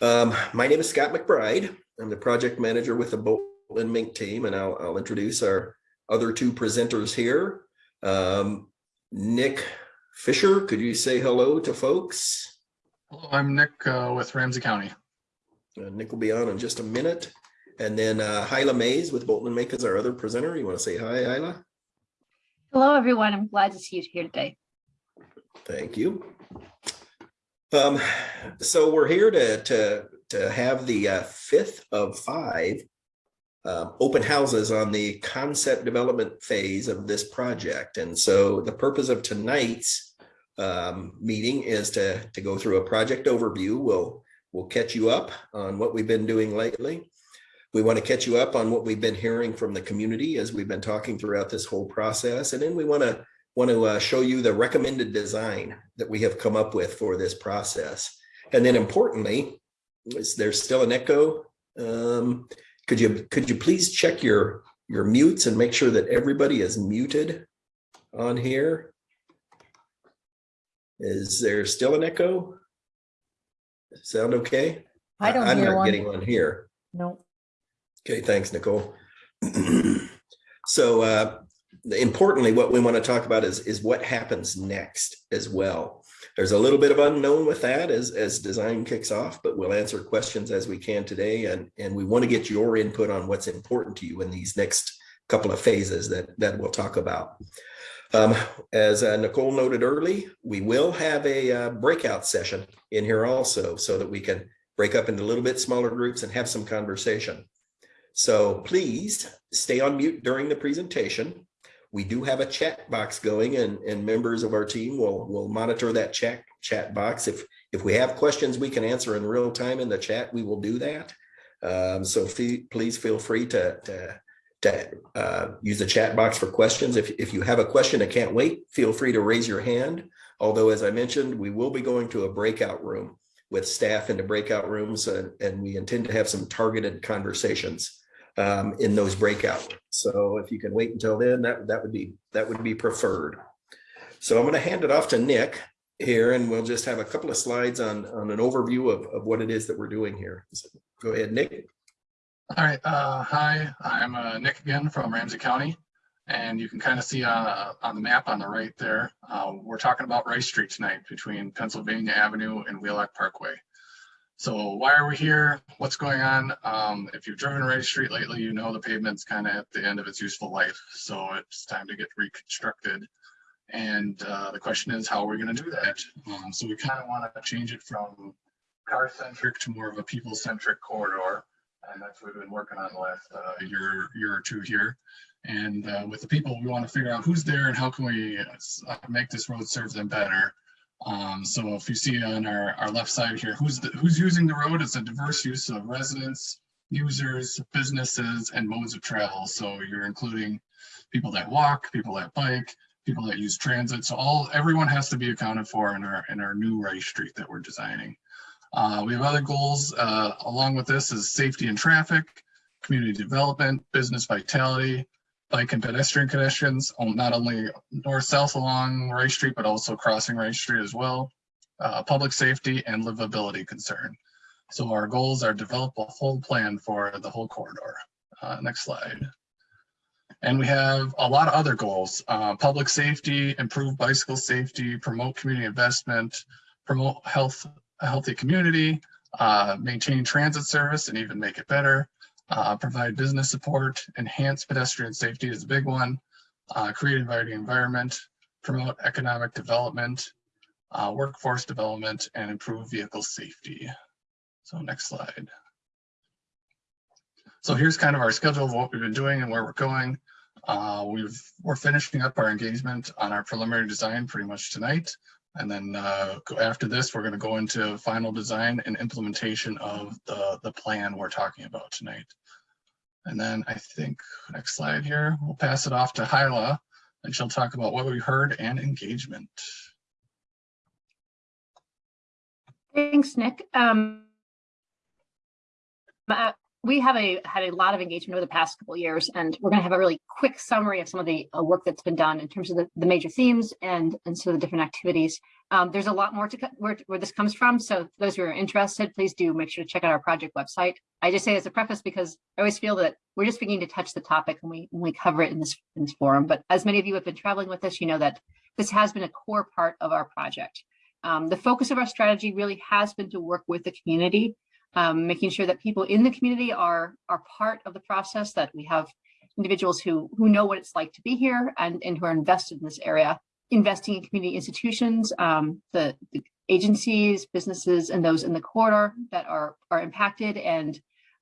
Um, my name is Scott McBride. I'm the project manager with the Bolton Menk team, and I'll, I'll introduce our other two presenters here. Um, Nick Fisher, could you say hello to folks? Hello, I'm Nick uh, with Ramsey County. Uh, Nick will be on in just a minute. And then uh, Hyla Mays with Bolton and Menk is our other presenter. You want to say hi, Hyla? Hello, everyone. I'm glad to see you here today. Thank you. Um, so we're here to, to, to have the uh, fifth of five uh, open houses on the concept development phase of this project. And so the purpose of tonight's um, meeting is to, to go through a project overview. We'll, we'll catch you up on what we've been doing lately. We want to catch you up on what we've been hearing from the community as we've been talking throughout this whole process. And then we want to want to uh, show you the recommended design that we have come up with for this process. And then importantly, is there still an echo? Um, could you could you please check your your mutes and make sure that everybody is muted on here? Is there still an echo? Sound okay? I don't I'm hear not one. getting one here. No. Okay, thanks, Nicole. so uh, importantly, what we want to talk about is, is what happens next as well. There's a little bit of unknown with that as, as design kicks off, but we'll answer questions as we can today. And, and we want to get your input on what's important to you in these next couple of phases that, that we'll talk about. Um, as uh, Nicole noted early, we will have a uh, breakout session in here also so that we can break up into a little bit smaller groups and have some conversation. So please stay on mute during the presentation. We do have a chat box going and, and members of our team will, will monitor that chat, chat box. If, if we have questions we can answer in real time in the chat, we will do that. Um, so please feel free to, to, to uh, use the chat box for questions. If, if you have a question that can't wait, feel free to raise your hand. Although, as I mentioned, we will be going to a breakout room with staff into breakout rooms and, and we intend to have some targeted conversations um, in those breakout. So if you can wait until then, that, that would be that would be preferred. So I'm going to hand it off to Nick here and we'll just have a couple of slides on, on an overview of, of what it is that we're doing here. So go ahead, Nick. All right. Uh, hi, I'm uh, Nick again from Ramsey County. And you can kind of see uh, on the map on the right there, uh, we're talking about Rice Street tonight between Pennsylvania Avenue and Wheelock Parkway. So why are we here? What's going on? Um, if you've driven Rice Street lately, you know the pavement's kind of at the end of its useful life. So it's time to get reconstructed. And uh, the question is, how are we going to do that? Um, so we kind of want to change it from car-centric to more of a people-centric corridor. And that's what we've been working on the last uh, year, year or two here. And uh, with the people, we want to figure out who's there and how can we uh, make this road serve them better. Um, so if you see on our, our left side here, who's the, who's using the road? It's a diverse use of residents, users, businesses, and modes of travel. So you're including people that walk, people that bike, people that use transit. So all everyone has to be accounted for in our in our new Rice Street that we're designing. Uh, we have other goals uh, along with this is safety and traffic, community development, business vitality, bike and pedestrian connections, not only north-south along Rice Street, but also crossing Rice Street as well, uh, public safety and livability concern. So our goals are develop a full plan for the whole corridor. Uh, next slide. And we have a lot of other goals, uh, public safety, improve bicycle safety, promote community investment, promote health, a healthy community, uh, maintain transit service and even make it better, uh, provide business support, enhance pedestrian safety is a big one, uh, create inviting environment, promote economic development, uh, workforce development, and improve vehicle safety. So next slide. So here's kind of our schedule of what we've been doing and where we're going. Uh, we've, we're finishing up our engagement on our preliminary design pretty much tonight. And then uh, after this, we're going to go into final design and implementation of the, the plan we're talking about tonight. And then I think next slide here, we'll pass it off to Hyla and she'll talk about what we heard and engagement. Thanks, Nick. Um, uh, we have a had a lot of engagement over the past couple years, and we're going to have a really quick summary of some of the uh, work that's been done in terms of the, the major themes and and some of the different activities. Um, there's a lot more to where, where this comes from. So those who are interested, please do make sure to check out our project website. I just say as a preface because I always feel that we're just beginning to touch the topic and we when we cover it in this in this forum. But as many of you have been traveling with us, you know that this has been a core part of our project. Um, the focus of our strategy really has been to work with the community um, making sure that people in the community are are part of the process, that we have individuals who who know what it's like to be here and, and who are invested in this area, investing in community institutions, um, the, the agencies, businesses, and those in the corridor that are are impacted and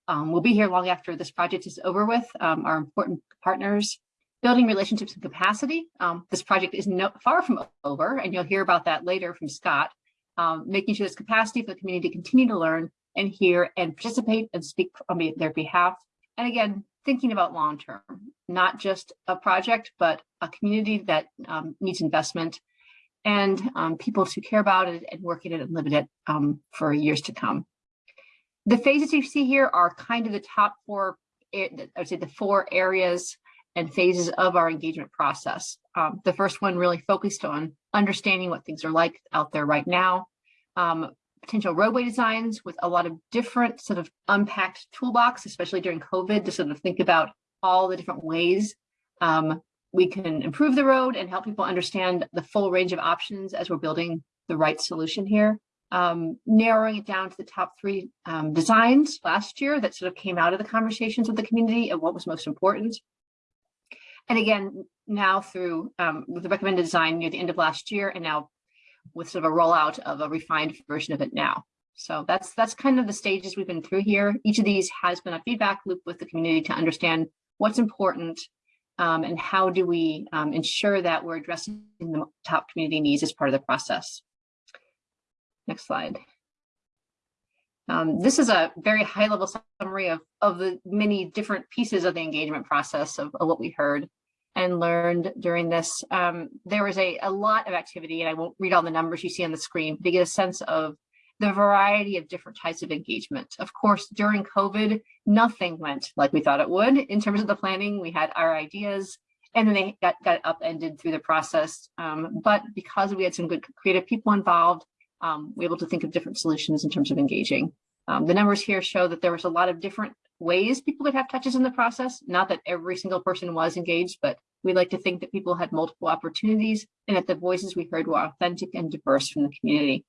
um, will be here long after this project is over with, um, are important partners. Building relationships and capacity. Um, this project is no, far from over, and you'll hear about that later from Scott. Um, making sure there's capacity for the community to continue to learn and hear and participate and speak on their behalf. And again, thinking about long term, not just a project, but a community that um, needs investment and um, people to care about it and work in it and live in it um, for years to come. The phases you see here are kind of the top four, I would say the four areas and phases of our engagement process. Um, the first one really focused on understanding what things are like out there right now, um, potential roadway designs with a lot of different sort of unpacked toolbox, especially during COVID, to sort of think about all the different ways um, we can improve the road and help people understand the full range of options as we're building the right solution here. Um, narrowing it down to the top three um, designs last year that sort of came out of the conversations with the community of what was most important. And again, now through um, with the recommended design near the end of last year and now with sort of a rollout of a refined version of it now. So that's that's kind of the stages we've been through here. Each of these has been a feedback loop with the community to understand what's important um, and how do we um, ensure that we're addressing the top community needs as part of the process. Next slide. Um, this is a very high level summary of, of the many different pieces of the engagement process of, of what we heard and learned during this. Um, there was a, a lot of activity, and I won't read all the numbers you see on the screen but to get a sense of the variety of different types of engagement. Of course, during COVID, nothing went like we thought it would in terms of the planning. We had our ideas and then they got, got upended through the process. Um, but because we had some good creative people involved, um, we were able to think of different solutions in terms of engaging. Um, the numbers here show that there was a lot of different ways people could have touches in the process. Not that every single person was engaged, but we like to think that people had multiple opportunities and that the voices we heard were authentic and diverse from the community.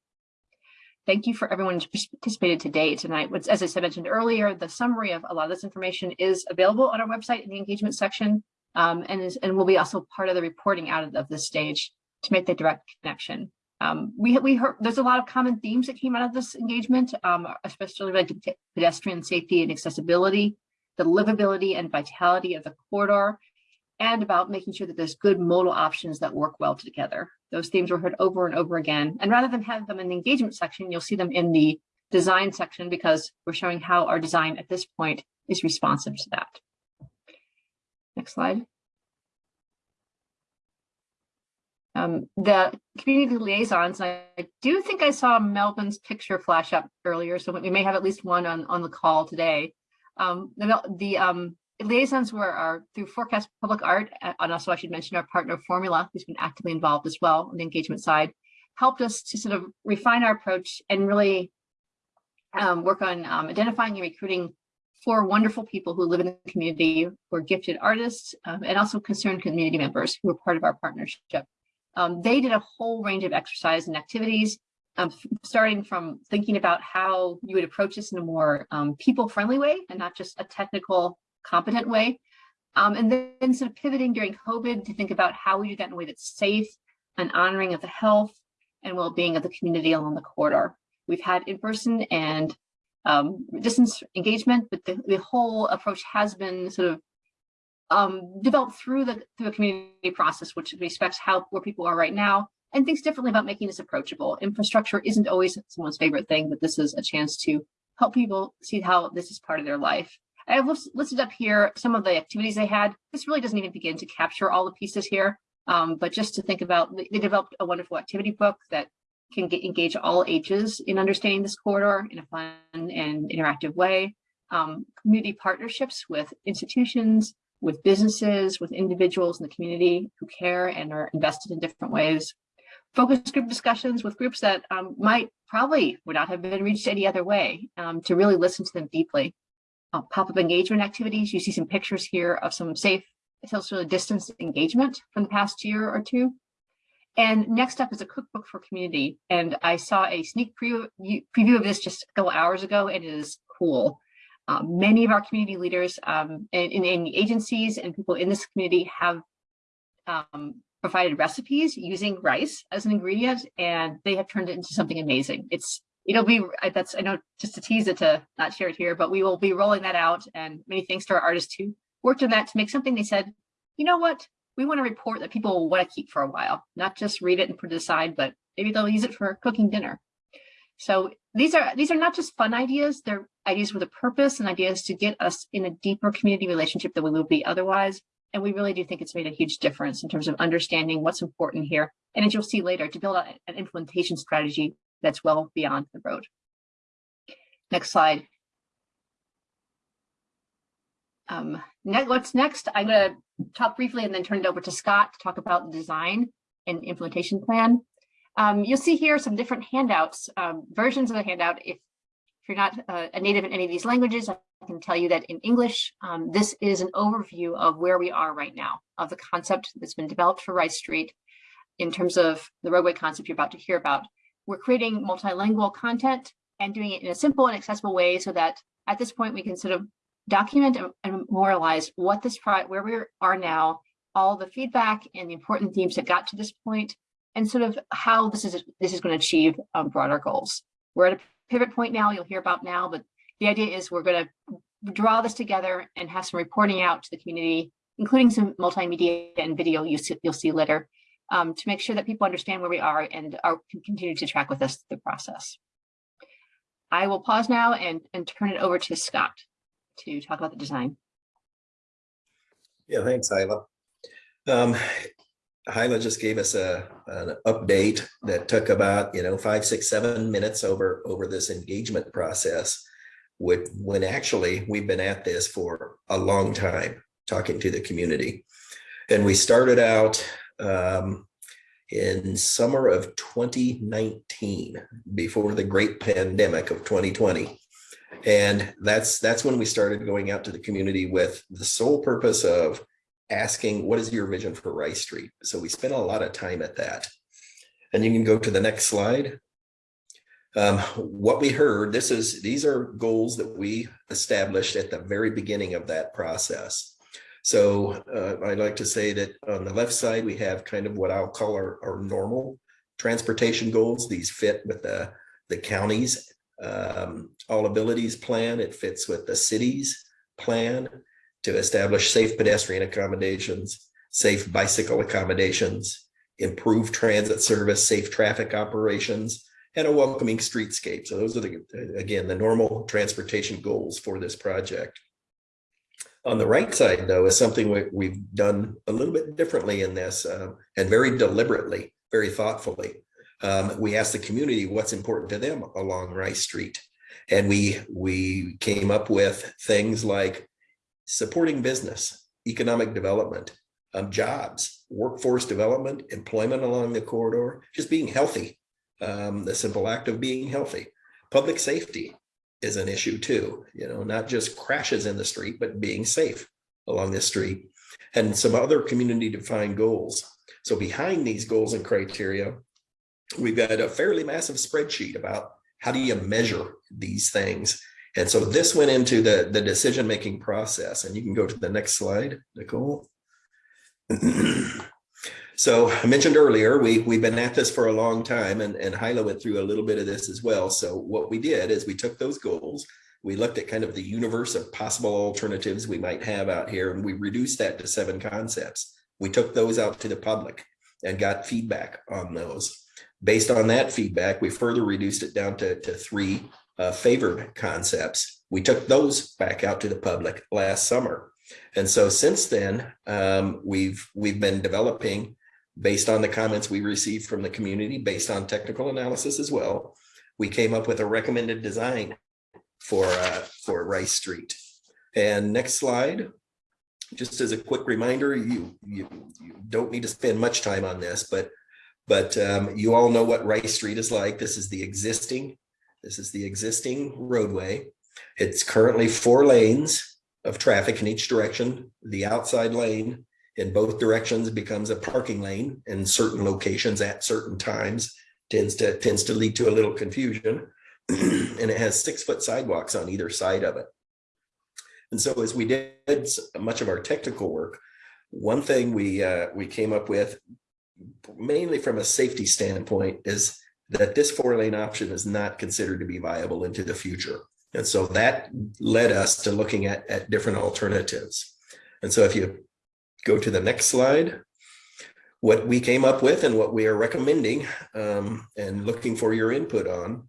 Thank you for everyone who participated today tonight. As I said, mentioned earlier, the summary of a lot of this information is available on our website in the engagement section um, and, is, and will be also part of the reporting out of, of this stage to make the direct connection. Um, we we heard there's a lot of common themes that came out of this engagement, um, especially like pedestrian safety and accessibility, the livability and vitality of the corridor, and about making sure that there's good modal options that work well together. Those themes were heard over and over again. And rather than have them in the engagement section, you'll see them in the design section because we're showing how our design at this point is responsive to that. Next slide. Um, the community liaisons, I, I, do think I saw Melvin's picture flash up earlier, so we may have at least one on, on the call today. Um, the the um, liaisons were through Forecast Public Art, and also I should mention our partner Formula, who's been actively involved as well on the engagement side, helped us to sort of refine our approach and really um, work on um, identifying and recruiting four wonderful people who live in the community, who are gifted artists, um, and also concerned community members who are part of our partnership. Um, they did a whole range of exercise and activities, um, starting from thinking about how you would approach this in a more um, people-friendly way and not just a technical, competent way. Um, and then sort of pivoting during COVID to think about how we do that in a way that's safe and honoring of the health and well-being of the community along the corridor. We've had in-person and um, distance engagement, but the, the whole approach has been sort of um, developed through the through a community process, which respects how where people are right now and thinks differently about making this approachable. Infrastructure isn't always someone's favorite thing, but this is a chance to help people see how this is part of their life. I have listed up here some of the activities they had. This really doesn't even begin to capture all the pieces here, um, but just to think about, they developed a wonderful activity book that can get, engage all ages in understanding this corridor in a fun and interactive way. um, community partnerships with institutions, with businesses, with individuals in the community who care and are invested in different ways. Focus group discussions with groups that um, might probably would not have been reached any other way um, to really listen to them deeply. Uh, Pop-up engagement activities. You see some pictures here of some safe social distance engagement from the past year or two. And next up is a cookbook for community. And I saw a sneak preview, preview of this just a couple hours ago. and It is cool. Um, many of our community leaders um, in, in, agencies and people in this community have um, provided recipes using rice as an ingredient, and they have turned it into something amazing. It's it'll be that's I know just to tease it to not share it here, but we will be rolling that out. And many thanks to our artists who worked on that to make something they said, you know what, we want to report that people will want to keep for a while, not just read it and put it aside, but maybe they'll use it for cooking dinner. So these are these are not just fun ideas, they're ideas with a purpose and ideas to get us in a deeper community relationship than we would be otherwise. And we really do think it's made a huge difference in terms of understanding what's important here. And as you'll see later, to build an implementation strategy that's well beyond the road. Next slide. Um, next, what's next? I'm going to talk briefly and then turn it over to Scott to talk about the design and implementation plan. Um, you'll see here some different handouts, um, versions of the handout. If, if you're not uh, a native in any of these languages, I can tell you that in English, um, this is an overview of where we are right now, of the concept that's been developed for Rice Street in terms of the roadway concept you're about to hear about. We're creating multilingual content and doing it in a simple and accessible way so that at this point we can sort of document and memorialize what this where we are now, all the feedback and the important themes that got to this point, and sort of how this is this is going to achieve um, broader goals. We're at a pivot point now. You'll hear about now, but the idea is we're going to draw this together and have some reporting out to the community, including some multimedia and video you see, you'll see later, um, to make sure that people understand where we are and are can continue to track with us the process. I will pause now and, and turn it over to Scott to talk about the design. Yeah, thanks, Hyla. Um, Hyla just gave us a an update that took about you know five, six, seven minutes over over this engagement process. With when actually we've been at this for a long time, talking to the community, and we started out um, in summer of 2019, before the great pandemic of 2020. And that's that's when we started going out to the community with the sole purpose of asking, what is your vision for Rice Street? So we spent a lot of time at that. And you can go to the next slide. Um, what we heard, this is these are goals that we established at the very beginning of that process. So uh, I'd like to say that on the left side, we have kind of what I'll call our, our normal transportation goals. These fit with the, the counties um, all abilities plan. It fits with the city's plan to establish safe pedestrian accommodations, safe bicycle accommodations, improve transit service, safe traffic operations, and a welcoming streetscape. So those are the, again, the normal transportation goals for this project. On the right side, though, is something we, we've done a little bit differently in this uh, and very deliberately, very thoughtfully um, we asked the community what's important to them along Rice Street. And we, we came up with things like supporting business, economic development, um, jobs, workforce development, employment along the corridor, just being healthy, um, the simple act of being healthy. Public safety is an issue too, you know, not just crashes in the street, but being safe along the street and some other community defined goals. So behind these goals and criteria we've got a fairly massive spreadsheet about how do you measure these things. And so this went into the, the decision-making process. And you can go to the next slide, Nicole. so I mentioned earlier, we, we've been at this for a long time and, and Hyla went through a little bit of this as well. So what we did is we took those goals, we looked at kind of the universe of possible alternatives we might have out here, and we reduced that to seven concepts. We took those out to the public and got feedback on those. Based on that feedback, we further reduced it down to, to three uh, favored concepts. We took those back out to the public last summer. And so since then, um, we've we've been developing based on the comments we received from the community, based on technical analysis as well. We came up with a recommended design for, uh, for Rice Street. And next slide. Just as a quick reminder, you, you, you don't need to spend much time on this, but, but um, you all know what Rice Street is like. This is the existing, this is the existing roadway. It's currently four lanes of traffic in each direction. The outside lane in both directions becomes a parking lane in certain locations at certain times tends to tends to lead to a little confusion and it has six foot sidewalks on either side of it and so as we did much of our technical work one thing we uh, we came up with mainly from a safety standpoint is that this four lane option is not considered to be viable into the future and so that led us to looking at at different alternatives and so if you go to the next slide what we came up with and what we are recommending um, and looking for your input on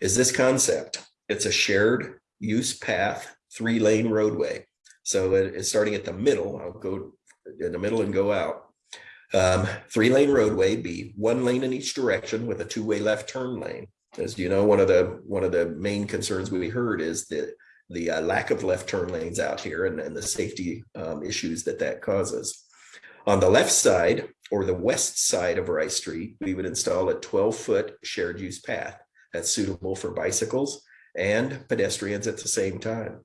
is this concept. It's a shared use path, three lane roadway. So it's starting at the middle. I'll go in the middle and go out. Um, three lane roadway be one lane in each direction with a two way left turn lane. As you know, one of the one of the main concerns we heard is the the uh, lack of left turn lanes out here and, and the safety um, issues that that causes. On the left side or the west side of Rice Street, we would install a 12 foot shared use path that's suitable for bicycles and pedestrians at the same time.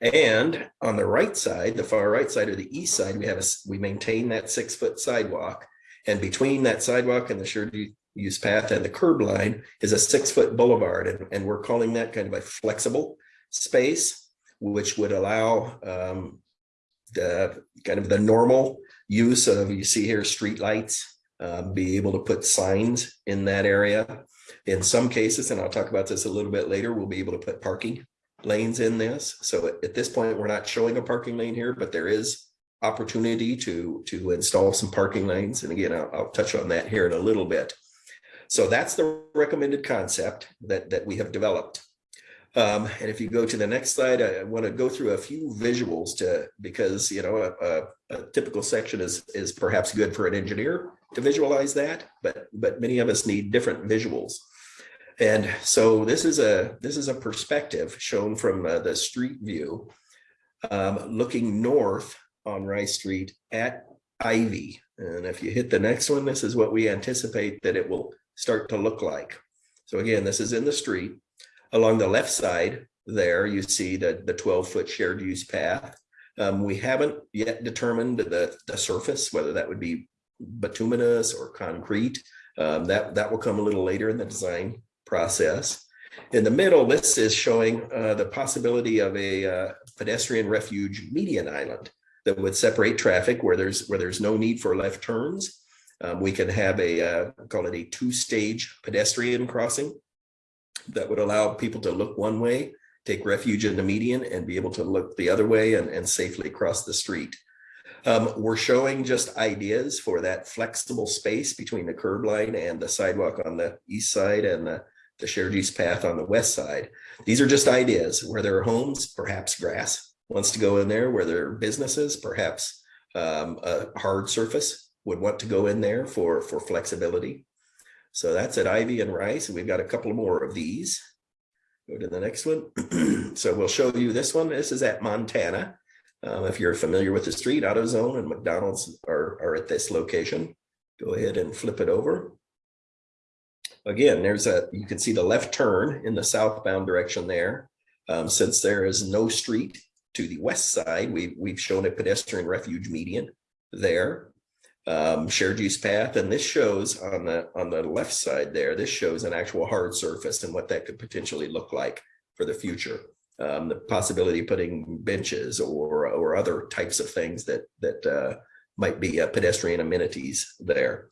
And on the right side, the far right side or the east side, we have a, we maintain that six foot sidewalk. And between that sidewalk and the shared use path and the curb line is a six foot boulevard. And, and we're calling that kind of a flexible space, which would allow um, the kind of the normal use of, you see here, streetlights, um, be able to put signs in that area. In some cases, and I'll talk about this a little bit later, we'll be able to put parking lanes in this. So at, this point, we're not showing a parking lane here, but there is opportunity to, to install some parking lanes. And again, I'll, I'll touch on that here in a little bit. So that's the recommended concept that, that we have developed. Um, and if you go to the next slide, I want to go through a few visuals to, because, you know, a, a, a typical section is, is perhaps good for an engineer to visualize that, but, but many of us need different visuals. And so this is a, this is a perspective shown from uh, the street view, um, looking north on Rice Street at Ivy. And if you hit the next one, this is what we anticipate that it will start to look like. So again, this is in the street. Along the left side there, you see the, the 12-foot shared use path. Um, we haven't yet determined the, the surface, whether that would be bituminous or concrete. Um, that, that will come a little later in the design process. In the middle, this is showing uh, the possibility of a uh, pedestrian refuge median island that would separate traffic where there's where there's no need for left turns. Um, we can have a uh, call it a two-stage pedestrian crossing that would allow people to look one way, take refuge in the median, and be able to look the other way and, and safely cross the street. Um, we're showing just ideas for that flexible space between the curb line and the sidewalk on the east side and the, the shared use path on the west side. These are just ideas where there are homes, perhaps grass wants to go in there, where there are businesses, perhaps um, a hard surface would want to go in there for, for flexibility. So that's at Ivy and Rice, and we've got a couple more of these. Go to the next one. So we'll show you this one. This is at Montana. Um, if you're familiar with the street, AutoZone and McDonald's are, are at this location. Go ahead and flip it over. Again, there's a, you can see the left turn in the southbound direction there. Um, since there is no street to the west side, we, we've shown a pedestrian refuge median there. Um, shared use path, and this shows on the, on the left side there, this shows an actual hard surface and what that could potentially look like for the future um, the possibility of putting benches or or other types of things that that uh, might be uh, pedestrian amenities there.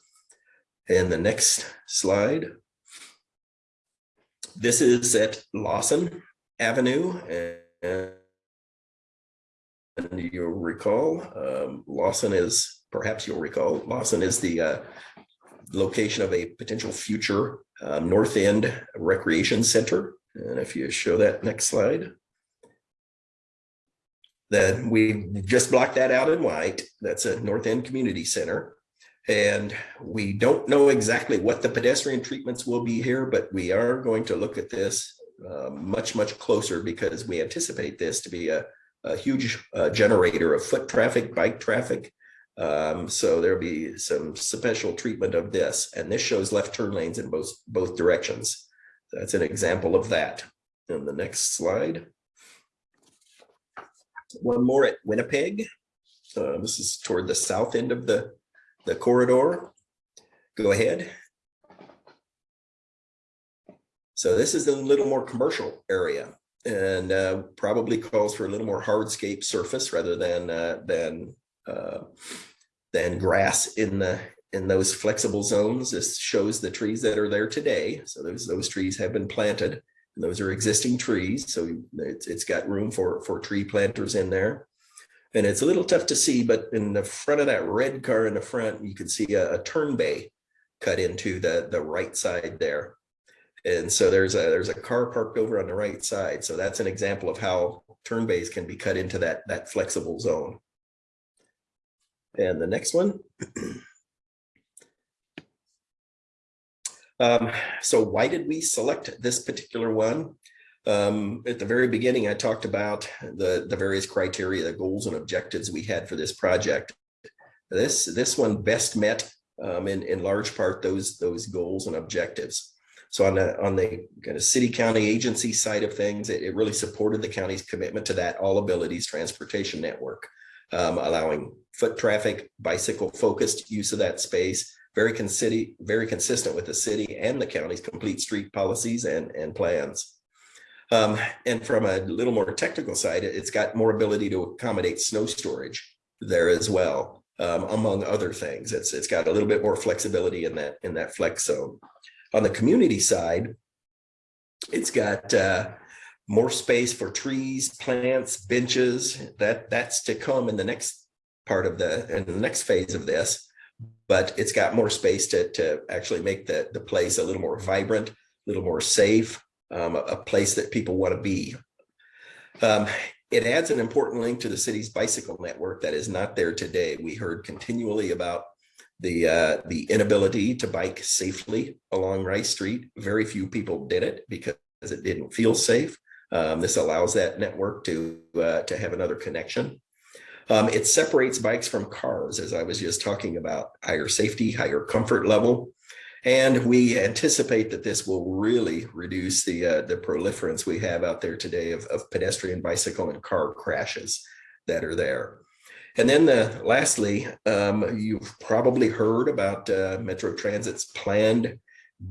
And the next slide. This is at Lawson Avenue and you'll recall um, Lawson is perhaps you'll recall Lawson is the uh, location of a potential future um, North End Recreation Center. And if you show that next slide. Then we just blocked that out in white. That's a North End Community Center. And we don't know exactly what the pedestrian treatments will be here, but we are going to look at this uh, much, much closer because we anticipate this to be a, a huge uh, generator of foot traffic, bike traffic. Um, so there'll be some special treatment of this, and this shows left turn lanes in both, both directions. That's an example of that. And the next slide. One more at Winnipeg. Uh, this is toward the south end of the, the corridor. Go ahead. So this is a little more commercial area and uh, probably calls for a little more hardscape surface rather than uh, than uh, than grass in the in those flexible zones. This shows the trees that are there today. So those those trees have been planted. And those are existing trees, so it's it's got room for for tree planters in there. And it's a little tough to see, but in the front of that red car in the front, you can see a, a turn bay cut into the the right side there. And so there's a there's a car parked over on the right side. So that's an example of how turn bays can be cut into that that flexible zone. And the next one. Um, so why did we select this particular one? Um, at the very beginning, I talked about the, the various criteria, the goals and objectives we had for this project. This, this one best met um, in, in large part those, those goals and objectives. So on the, on the kind of city county agency side of things, it, it really supported the county's commitment to that all abilities transportation network, um, allowing foot traffic, bicycle focused use of that space, very, very consistent with the city and the county's complete street policies and, and plans. Um, and from a little more technical side, it's got more ability to accommodate snow storage there as well, um, among other things. It's it's got a little bit more flexibility in that in that flex zone. On the community side, it's got uh, more space for trees, plants, benches. That that's to come in the next part of the in the next phase of this. But it's got more space to to actually make the the place a little more vibrant, a little more safe, um, a, place that people want to be. Um, it adds an important link to the city's bicycle network that is not there today. We heard continually about the uh, the inability to bike safely along Rice Street. Very few people did it because it didn't feel safe. Um, this allows that network to uh, to have another connection. Um, it separates bikes from cars, as I was just talking about, higher safety, higher comfort level. And we anticipate that this will really reduce the uh, the proliferance we have out there today of, of pedestrian, bicycle, and car crashes that are there. And then the, lastly, um, you've probably heard about uh, Metro Transit's planned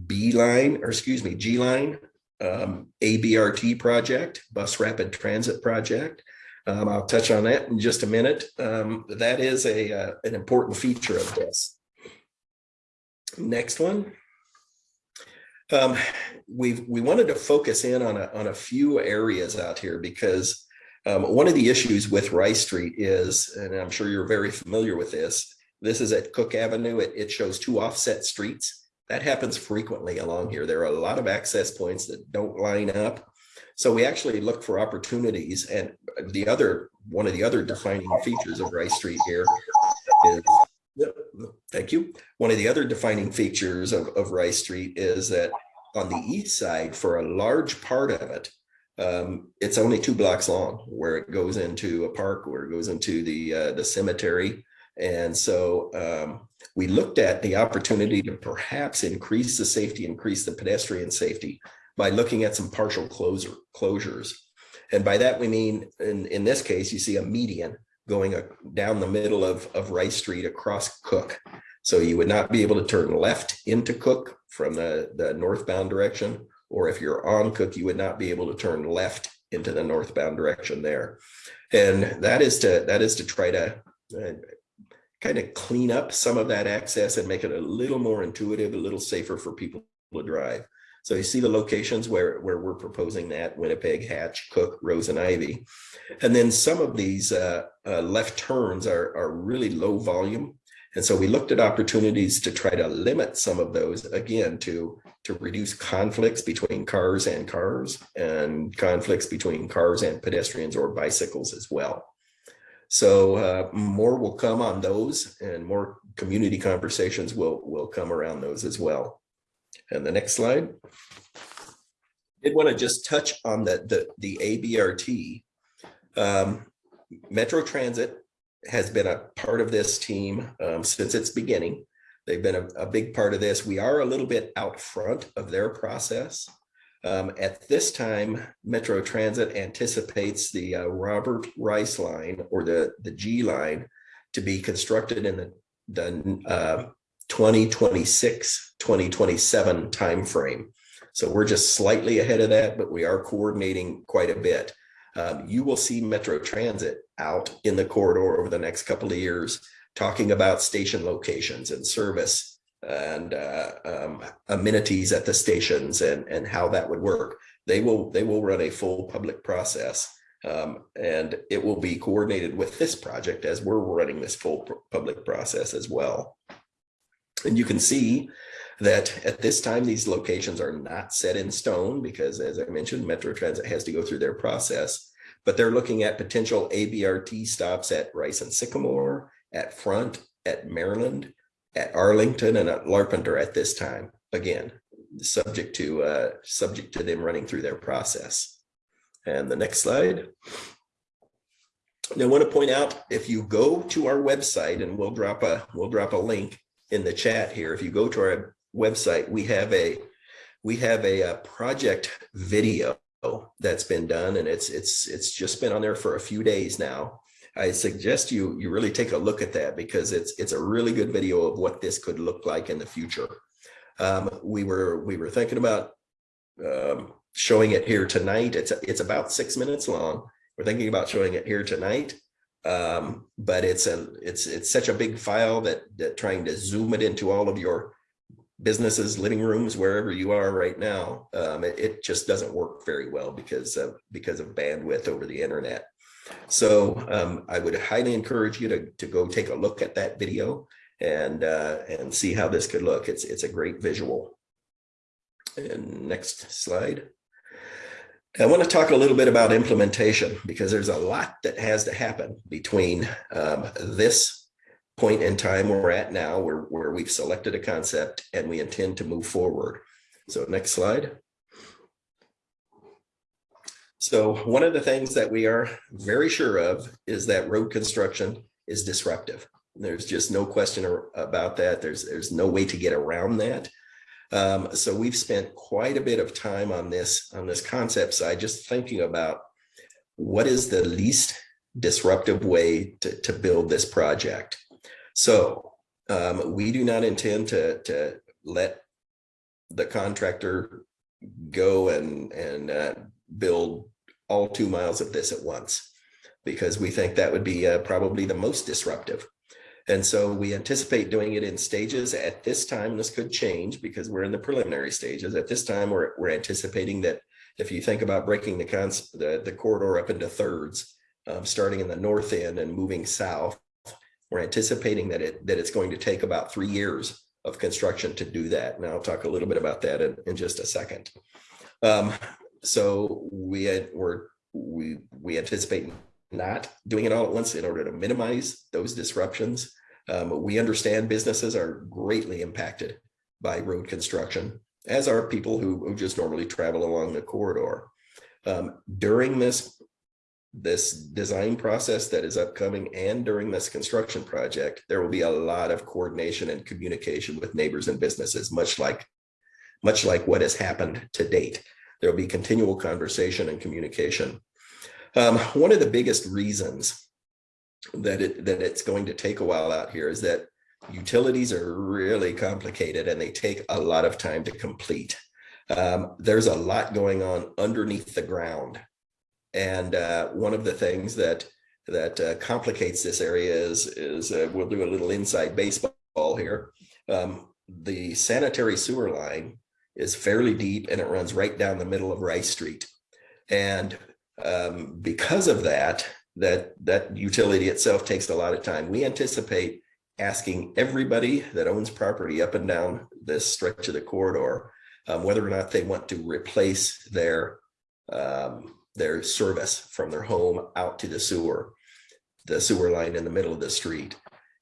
B line, or excuse me, G line um, ABRT project, bus rapid transit project. Um, I'll touch on that in just a minute. Um, that is a uh, an important feature of this. Next one. Um, we we wanted to focus in on a, on a few areas out here because um, one of the issues with Rice Street is, and I'm sure you're very familiar with this, this is at Cook Avenue. It, it shows two offset streets. That happens frequently along here. There are a lot of access points that don't line up. So we actually look for opportunities. And the other, one of the other defining features of Rice Street here is, thank you. One of the other defining features of, of Rice Street is that on the east side, for a large part of it, um, it's only two blocks long where it goes into a park, where it goes into the uh, the cemetery. And so um, we looked at the opportunity to perhaps increase the safety, increase the pedestrian safety by looking at some partial closure closures. And by that, we mean, in, in this case, you see a median going a, down the middle of, of Rice Street across Cook. So you would not be able to turn left into Cook from the, the northbound direction or if you're on Cook, you would not be able to turn left into the northbound direction there. And that is to that is to try to uh, kind of clean up some of that access and make it a little more intuitive, a little safer for people to drive. So you see the locations where, where we're proposing that, Winnipeg, Hatch, Cook, Rose and Ivy. And then some of these uh, uh, left turns are, are really low volume. And so we looked at opportunities to try to limit some of those, again, to to reduce conflicts between cars and cars and conflicts between cars and pedestrians or bicycles as well. So uh, more will come on those and more community conversations will, will come around those as well. And the next slide. I did want to just touch on the, the, the ABRT. Um, Metro Transit has been a part of this team um, since its beginning. They've been a, a big part of this. We are a little bit out front of their process. Um, at this time, Metro Transit anticipates the uh, Robert Rice line or the, the G line to be constructed in the, the uh, 2026, 2027 timeframe. So we're just slightly ahead of that, but we are coordinating quite a bit. Um, you will see Metro Transit out in the corridor over the next couple of years, talking about station locations and service and uh, um, amenities at the stations and, and how that would work. They will they will run a full public process um, and it will be coordinated with this project as we're running this full public process as well. And you can see that at this time, these locations are not set in stone because as I mentioned, Metro Transit has to go through their process, but they're looking at potential ABRT stops at Rice and Sycamore, at Front, at Maryland, at Arlington and at Larpenteur at this time. Again, subject to uh, subject to them running through their process. And the next slide. Now, I want to point out if you go to our website and we'll drop a we'll drop a link in the chat here. If you go to our website, we have a we have a, a project video that's been done and it's it's it's just been on there for a few days now. I suggest you you really take a look at that because it's it's a really good video of what this could look like in the future. Um, we were we were thinking about um, showing it here tonight. It's it's about six minutes long. We're thinking about showing it here tonight, um, but it's a it's it's such a big file that that trying to zoom it into all of your businesses, living rooms, wherever you are right now, um, it, it just doesn't work very well because of because of bandwidth over the internet. So um, I would highly encourage you to, to go take a look at that video and uh, and see how this could look. It's it's a great visual. And next slide. I want to talk a little bit about implementation because there's a lot that has to happen between um, this point in time we're at now where, where we've selected a concept and we intend to move forward. So next slide. So one of the things that we are very sure of is that road construction is disruptive. There's just no question about that. There's, there's no way to get around that. Um, so we've spent quite a bit of time on this, on this concept side, just thinking about what is the least disruptive way to, to build this project. So um, we do not intend to, to let the contractor go and, and uh, build all two miles of this at once because we think that would be uh, probably the most disruptive. And so we anticipate doing it in stages at this time. This could change because we're in the preliminary stages. At this time, we're, we're anticipating that if you think about breaking the, the, the corridor up into thirds, um, starting in the north end and moving south, we're anticipating that it that it's going to take about three years of construction to do that. And I'll talk a little bit about that in, in just a second. Um, so we had, we're, we we anticipate not doing it all at once in order to minimize those disruptions. Um, we understand businesses are greatly impacted by road construction, as are people who, who just normally travel along the corridor. Um, during this, this design process that is upcoming and during this construction project, there will be a lot of coordination and communication with neighbors and businesses, much like, much like what has happened to date. There will be continual conversation and communication. Um, one of the biggest reasons that it that it's going to take a while out here is that utilities are really complicated and they take a lot of time to complete. Um, there's a lot going on underneath the ground. And uh, one of the things that that uh, complicates this area is, is uh, we'll do a little inside baseball here. Um, the sanitary sewer line is fairly deep and it runs right down the middle of Rice Street. And um, because of that, that that utility itself takes a lot of time. We anticipate asking everybody that owns property up and down this stretch of the corridor um, whether or not they want to replace their um, their service from their home out to the sewer, the sewer line in the middle of the street.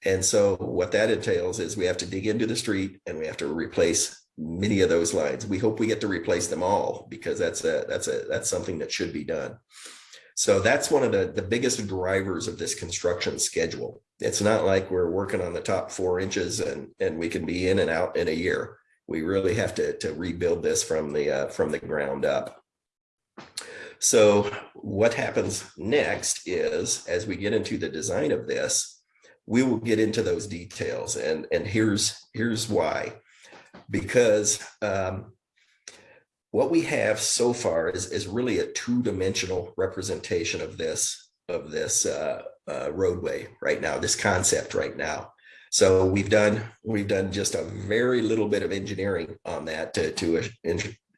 And so what that entails is we have to dig into the street and we have to replace many of those lines. We hope we get to replace them all because that's a, that's a, that's something that should be done. So that's one of the, the biggest drivers of this construction schedule. It's not like we're working on the top four inches and, and we can be in and out in a year. We really have to, to rebuild this from the, uh, from the ground up. So what happens next is, as we get into the design of this, we will get into those details and, and here's, here's why. Because um, what we have so far is, is really a two-dimensional representation of this, of this uh, uh, roadway right now, this concept right now. So we've done, we've done just a very little bit of engineering on that to, to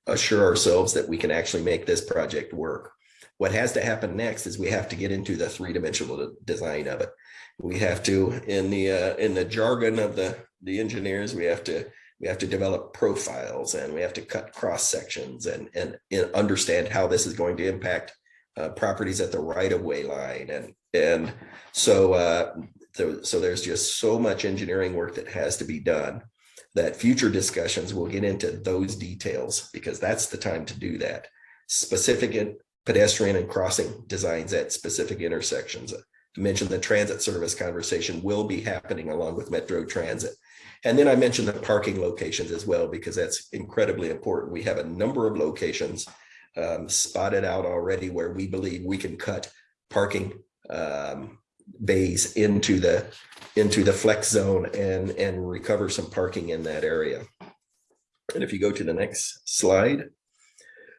assure ourselves that we can actually make this project work. What has to happen next is we have to get into the three-dimensional design of it. We have to, in the uh, in the jargon of the the engineers, we have to we have to develop profiles and we have to cut cross sections and and, and understand how this is going to impact uh, properties at the right of way line and and so uh, so there's just so much engineering work that has to be done that future discussions will get into those details because that's the time to do that. Specific pedestrian and crossing designs at specific intersections. I mentioned the transit service conversation will be happening along with Metro Transit. And then I mentioned the parking locations as well, because that's incredibly important. We have a number of locations um, spotted out already where we believe we can cut parking um, bays into the into the flex zone and and recover some parking in that area. And if you go to the next slide.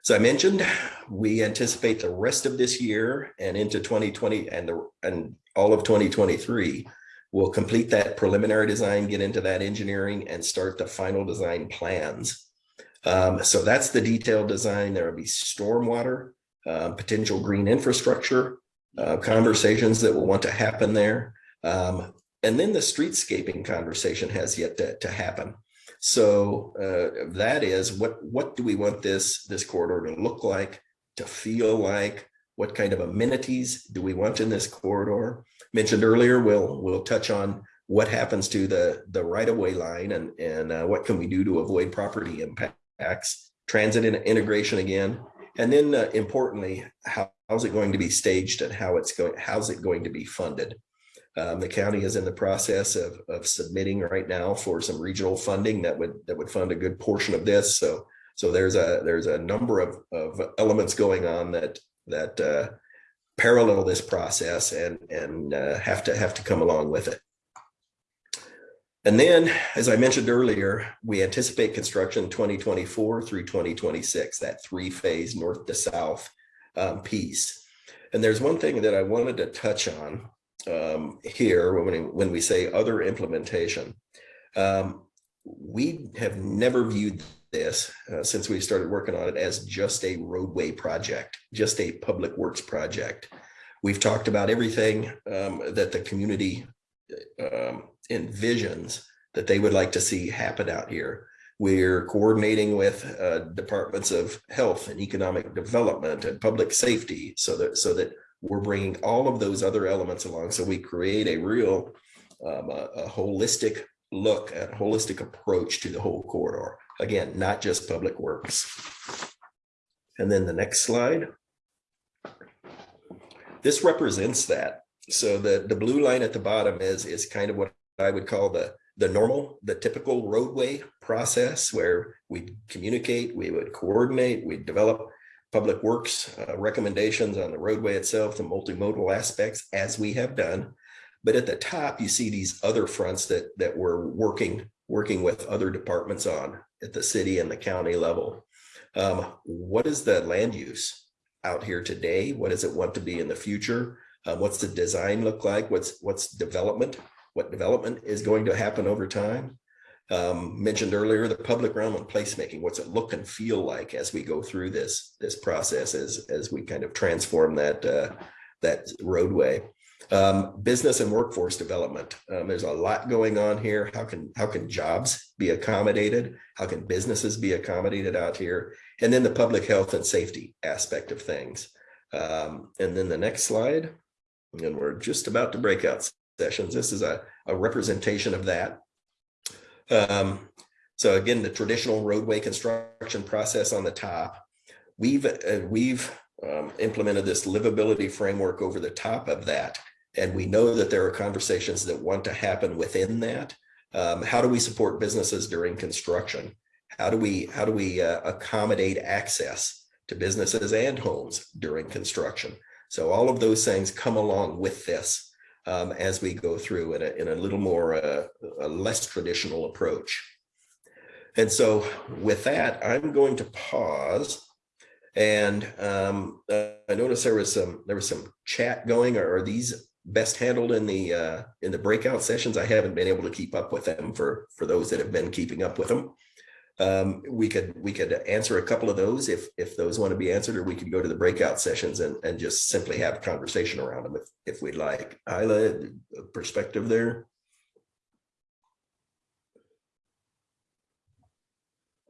So I mentioned we anticipate the rest of this year and into 2020 and the and all of 2023 we'll complete that preliminary design, get into that engineering and start the final design plans. Um, so that's the detailed design. There will be stormwater, uh, potential green infrastructure, uh, conversations that will want to happen there. Um, and then the streetscaping conversation has yet to, to happen. So uh, that is what what do we want this this corridor to look like, to feel like? What kind of amenities do we want in this corridor? Mentioned earlier, we'll we'll touch on what happens to the the right of way line and and uh, what can we do to avoid property impacts, transit integration again, and then uh, importantly, how, how's it going to be staged and how it's going, how's it going to be funded? Um, the county is in the process of, of submitting right now for some regional funding that would that would fund a good portion of this. So so there's a there's a number of, of elements going on that that uh, parallel this process and and uh, have to have to come along with it. And then, as I mentioned earlier, we anticipate construction 2024 through 2026, that three phase north to south um, piece. And there's one thing that I wanted to touch on um, here when we, when we say other implementation. Um, we have never viewed this uh, since we started working on it as just a roadway project, just a public works project. We've talked about everything um, that the community um, envisions that they would like to see happen out here. We're coordinating with uh, departments of health and economic development and public safety so that so that we're bringing all of those other elements along. So we create a real um, a, a holistic look at holistic approach to the whole corridor. Again, not just public works. And then the next slide. This represents that. So the, the blue line at the bottom is, is kind of what I would call the, the normal, the typical roadway process where we communicate, we would coordinate, we develop public works uh, recommendations on the roadway itself, the multimodal aspects as we have done. But at the top, you see these other fronts that, that we're working, working with other departments on at the city and the county level. Um, what is the land use out here today? What does it want to be in the future? Uh, what's the design look like? What's what's development? What development is going to happen over time? Um, mentioned earlier, the public realm and placemaking. What's it look and feel like as we go through this this process as as we kind of transform that uh, that roadway? Um, business and workforce development. Um, there's a lot going on here. How can how can jobs be accommodated? How can businesses be accommodated out here? And then the public health and safety aspect of things. Um, and then the next slide, and we're just about to break out sessions. This is a, a representation of that. Um, So again, the traditional roadway construction process on the top, we've, uh, we've um, implemented this livability framework over the top of that. And we know that there are conversations that want to happen within that. Um, how do we support businesses during construction? How do we, how do we uh, accommodate access to businesses and homes during construction? So all of those things come along with this um, as we go through in a, in a little more, uh, a less traditional approach. And so with that, I'm going to pause. And um, uh, I noticed there was some there was some chat going. Are, are these best handled in the uh, in the breakout sessions? I haven't been able to keep up with them for for those that have been keeping up with them. Um, we could we could answer a couple of those if if those want to be answered, or we could go to the breakout sessions and and just simply have a conversation around them if if we'd like. Isla, perspective there.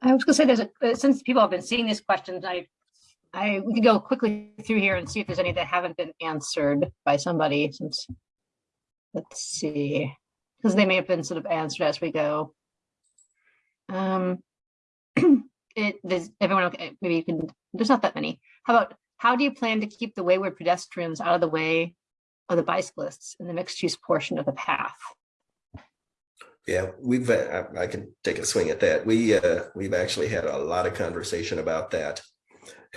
I was gonna say there's a, since people have been seeing these questions, I, I, we could go quickly through here and see if there's any that haven't been answered by somebody since. Let's see, because they may have been sort of answered as we go. Um. It, does everyone, okay, maybe you can, there's not that many. How about, how do you plan to keep the wayward pedestrians out of the way of the bicyclists in the mixed use portion of the path? Yeah, we've, uh, I I can take a swing at that. We, uh, we've actually had a lot of conversation about that.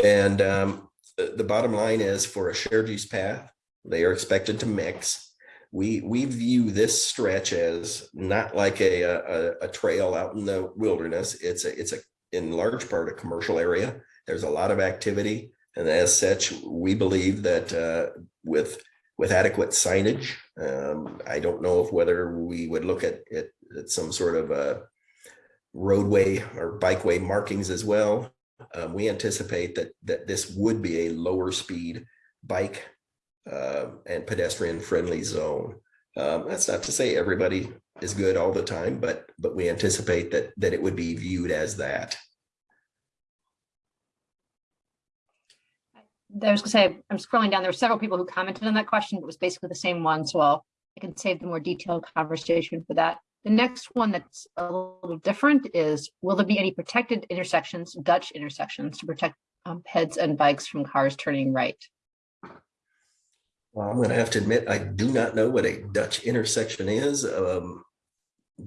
And um, the, bottom line is for a shared use path, they are expected to mix. We, we view this stretch as not like a, a, a trail out in the wilderness. It's a, it's a, in large part, a commercial area. There's a lot of activity. And as such, we believe that uh, with with adequate signage. Um, I don't know if whether we would look at it at some sort of a roadway or bikeway markings as well. Um, we anticipate that that this would be a lower speed bike uh, and pedestrian friendly zone. Um, that's not to say everybody is good all the time, but but we anticipate that that it would be viewed as that. I was gonna say, I'm scrolling down, there were several people who commented on that question, but it was basically the same one, so I'll, I can save the more detailed conversation for that. The next one that's a little different is, will there be any protected intersections, Dutch intersections to protect um, heads and bikes from cars turning right? Well, I'm going to have to admit, I do not know what a Dutch intersection is. Um,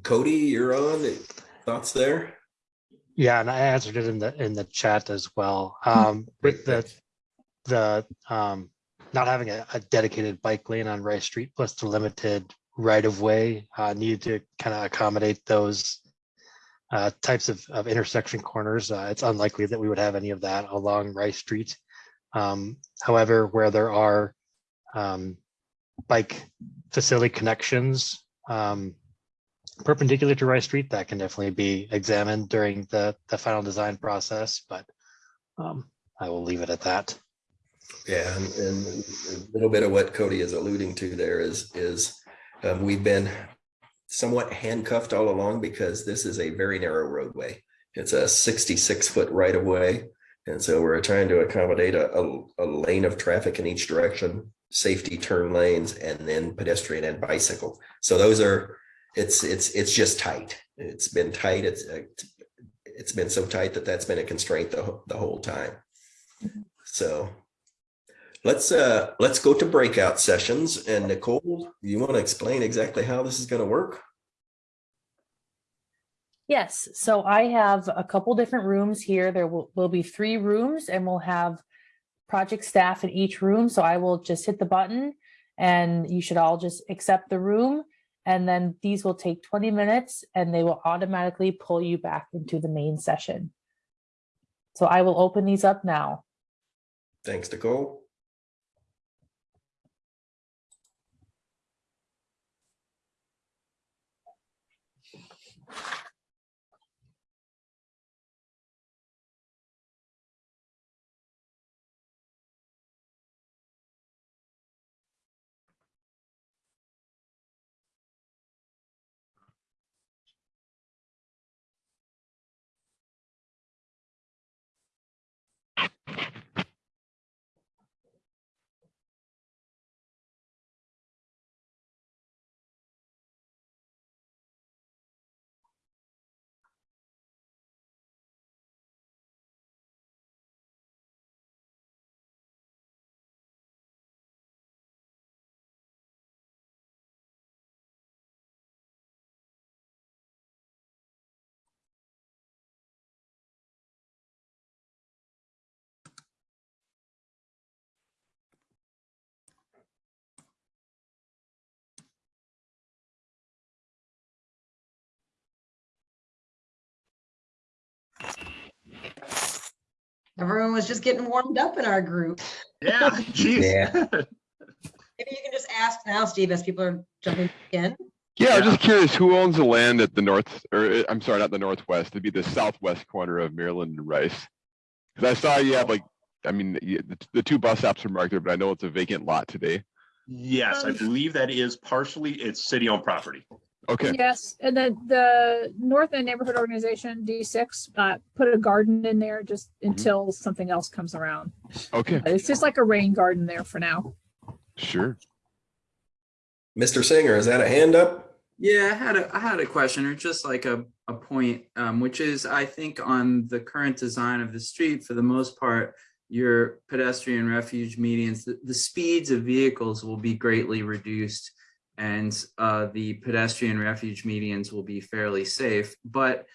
Cody, you're on. Thoughts there? Yeah, and I answered it in the in the chat as well. Um, with the the um, not having a, a dedicated bike lane on Rice Street plus the limited right of way uh, needed to kind of accommodate those uh, types of, of intersection corners. Uh, it's unlikely that we would have any of that along Rice Street. Um, however, where there are um, bike facility connections um, perpendicular to Rice Street, that can definitely be examined during the, the final design process, but um, I will leave it at that. Yeah, and, and a little bit of what Cody is alluding to there is is um, we've been somewhat handcuffed all along because this is a very narrow roadway. It's a 66 foot right of way. And so we're trying to accommodate a, a, a lane of traffic in each direction, safety turn lanes, and then pedestrian and bicycle. So those are, it's, it's, it's just tight. It's been tight. It's, uh, it's been so tight that that's been a constraint the, the whole time. So let's, uh, let's go to breakout sessions and Nicole, you want to explain exactly how this is going to work? Yes, so I have a couple different rooms here. There will, will be three rooms and we'll have project staff in each room. So I will just hit the button and you should all just accept the room. And then these will take 20 minutes and they will automatically pull you back into the main session. So I will open these up now. Thanks, Nicole. Everyone was just getting warmed up in our group. Yeah, geez. Yeah. Maybe you can just ask now, Steve, as people are jumping in. Yeah, I'm just curious, who owns the land at the north, or uh, I'm sorry, not the northwest, it'd be the southwest corner of Maryland and Rice? Cause I saw you have like, I mean, the, the two bus stops are marked there, but I know it's a vacant lot today. Yes, I believe that is partially, it's city-owned property. Okay, Yes, and then the North End Neighborhood Organization, D six, uh, put a garden in there just until something else comes around. okay, It's just like a rain garden there for now. sure. Mr. Singer, is that a hand up? Yeah, I had a I had a question or just like a, a point, um, which is I think on the current design of the street, for the most part, your pedestrian refuge medians, the, the speeds of vehicles will be greatly reduced and uh, the pedestrian refuge medians will be fairly safe. But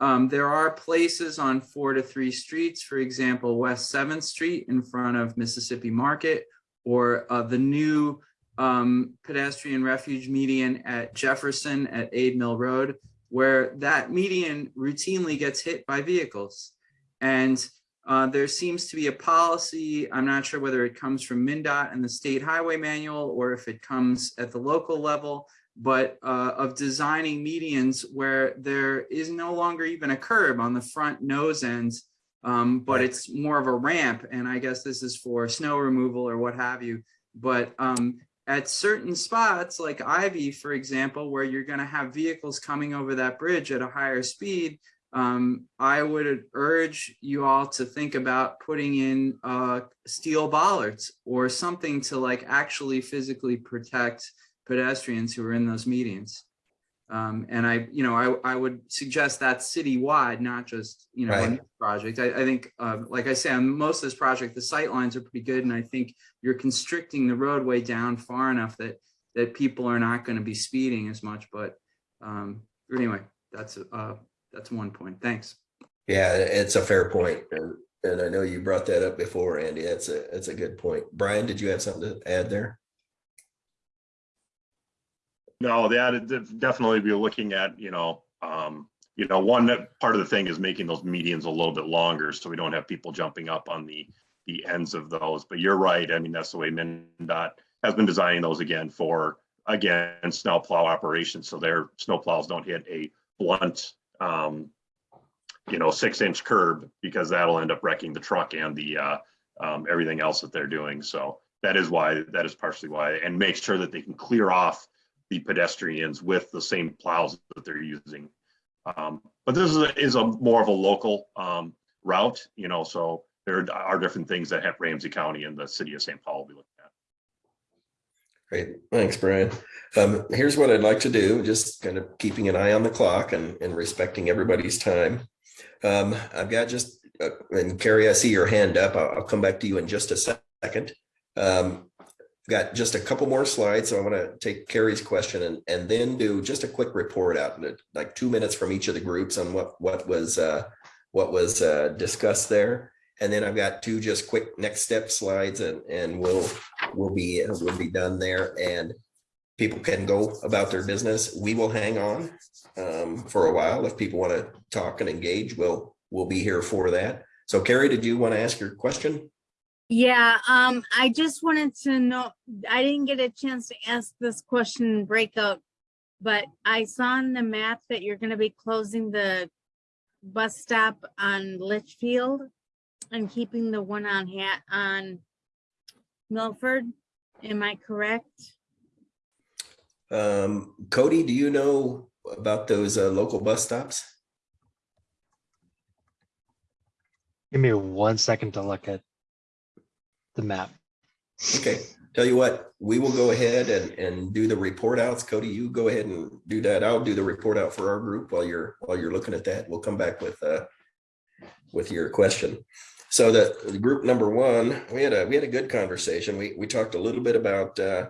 um, there are places on four to three streets, for example, West Seventh Street in front of Mississippi Market, or uh, the new um, pedestrian refuge median at Jefferson at Aid Mill Road, where that median routinely gets hit by vehicles. And uh, there seems to be a policy, I'm not sure whether it comes from MnDOT and the state highway manual or if it comes at the local level, but uh, of designing medians where there is no longer even a curb on the front nose ends, um, but it's more of a ramp. And I guess this is for snow removal or what have you. But um, at certain spots like Ivy, for example, where you're going to have vehicles coming over that bridge at a higher speed, um, I would urge you all to think about putting in uh, steel bollards or something to like actually physically protect pedestrians who are in those medians. Um, and I, you know, I, I would suggest that citywide, not just, you know, Right. project. I, I think, uh, like I say, on most of this project, the sight lines are pretty good. And I think you're constricting the roadway down far enough that, that people are not going to be speeding as much. But um, anyway, that's, uh, that's one point. Thanks. Yeah, it's a fair point, and, and I know you brought that up before, Andy. That's a, that's a good point. Brian, did you have something to add there? No, that would definitely be looking at, you know, um, you know, one that part of the thing is making those medians a little bit longer, so we don't have people jumping up on the, the ends of those. But you're right. I mean, that's the way MnDOT has been designing those again for, again, snow plow operations. So their snow plows don't hit a blunt, um, you know, six inch curb because that'll end up wrecking the truck and the, uh, um, everything else that they're doing. So that is why, that is partially why, and make sure that they can clear off the pedestrians with the same plows that they're using. Um, but this is, a- is a more of a local, um, route, you know, so there are different things that have Ramsey County and the city of St. Paul will be looking. Great, thanks, Brian. Um, here's what I'd like to do, just kind of keeping an eye on the clock and, and respecting everybody's time. Um, I've got just, uh, and Carrie, I see your hand up. I'll, I'll come back to you in just a second. Um, got just a couple more slides, so I want to take Carrie's question and, and then do just a quick report out, like two minutes from each of the groups on what, what was, uh, what was, uh, discussed there. And then I've got two just quick next step slides and, and we'll, we'll be, we'll be done there and people can go about their business. We will hang on um, for a while. If people want to talk and engage, we'll, we'll be here for that. So Carrie, did you want to ask your question? Yeah, um, I just wanted to know, I didn't get a chance to ask this question in breakout, but I saw on the map that you're gonna be closing the bus stop on Litchfield and keeping the one on Hat on Milford. Am I correct? Um, Cody, do you know about those uh, local bus stops? Give me one second to look at the map. Okay, tell you what, we will go ahead and, and do the report outs. Cody, you go ahead and do that. I'll do the report out for our group while you're, while you're looking at that. We'll come back with, uh, with your question. So the, the group number one, we had a, we had a good conversation. We, we talked a little bit about, uh,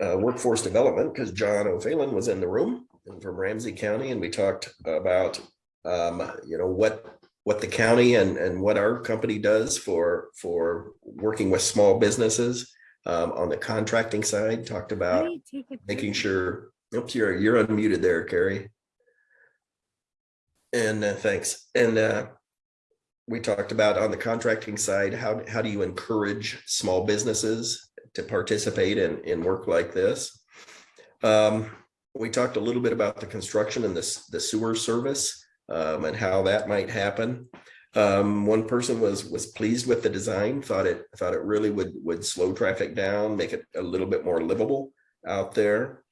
uh, workforce development because John O'Phelan was in the room and from Ramsey County and we talked about, um, you know, what, what the county and, and what our company does for, for working with small businesses. Um, on the contracting side, talked about do you take a making sure, oops, you're, you're unmuted there, Carrie. And uh, thanks. And uh, we talked about on the contracting side, how, how do you encourage small businesses to participate in, in work like this? Um, we talked a little bit about the construction and this, the sewer service, um, and how that might happen. Um, one person was, was pleased with the design, thought it, thought it really would, would slow traffic down, make it a little bit more livable out there.